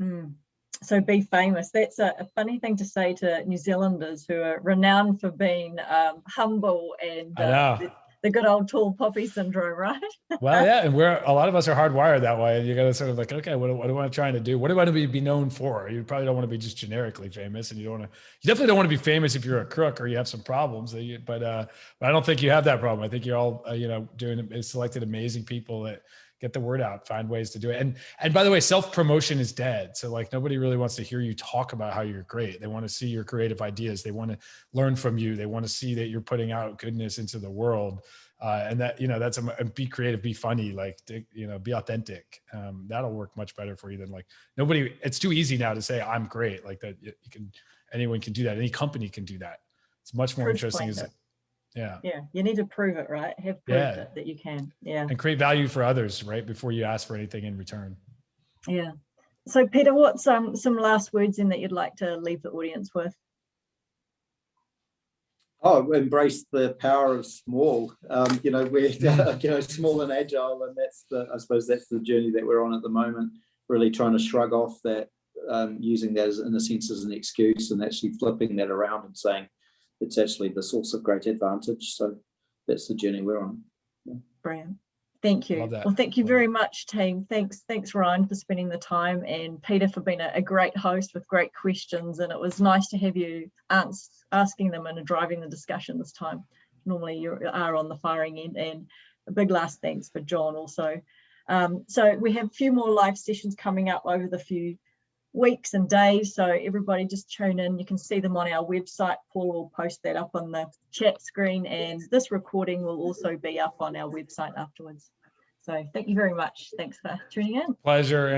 Speaker 1: Mm so be famous. That's a, a, funny thing to say to New Zealanders who are renowned for being um, humble and uh, the, the, good old tall poppy syndrome, right?
Speaker 3: well, yeah, and we're a lot of us are hardwired that way, and you got to sort of like, okay, what, what am I trying to do? What do I want to be, be known for? You probably don't want to be just generically famous, and you don't want to. You definitely don't want to be famous if you're a crook or you have some problems. But uh, but I don't think you have that problem. I think you're all uh, you know doing selected amazing people that get the word out find ways to do it. And and by the way self promotion is dead. So like nobody really wants to hear you talk about how you're great. They want to see your creative ideas. They want to learn from you. They want to see that you're putting out goodness into the world. Uh, and that you know that's a be creative be funny like you know be authentic. Um, that'll work much better for you than like nobody it's too easy now to say i'm great like that you can anyone can do that. Any company can do that. It's much more interesting is yeah.
Speaker 1: Yeah you need to prove it right? Have proof yeah. that, that you can. Yeah.
Speaker 3: And create value for others right before you ask for anything in return.
Speaker 1: Yeah. So peter what's um some last words in that you'd like to leave the audience with?
Speaker 2: Oh, embrace the power of small. Um, you know, we're you know small and agile, and that's the I suppose that's the journey that we're on at the moment. Really trying to shrug off that, um, using that as in a sense as an excuse, and actually flipping that around and saying, it's actually the source of great advantage. So that's the journey we're on.
Speaker 1: Brilliant. Thank you. Well, thank you very much, team. Thanks, thanks, Ryan, for spending the time and Peter for being a, a great host with great questions. And it was nice to have you ans- asking them and driving the discussion this time. Normally you are on the firing end and a big last thanks for John also. Um, so we have a few more live sessions coming up over the few weeks and days. So everybody just tune in. You can see them on our website. Paul will post that up on the chat screen and this recording will also be up on our website afterwards. So thank you very much. Thanks for tuning in.
Speaker 3: Pleasure.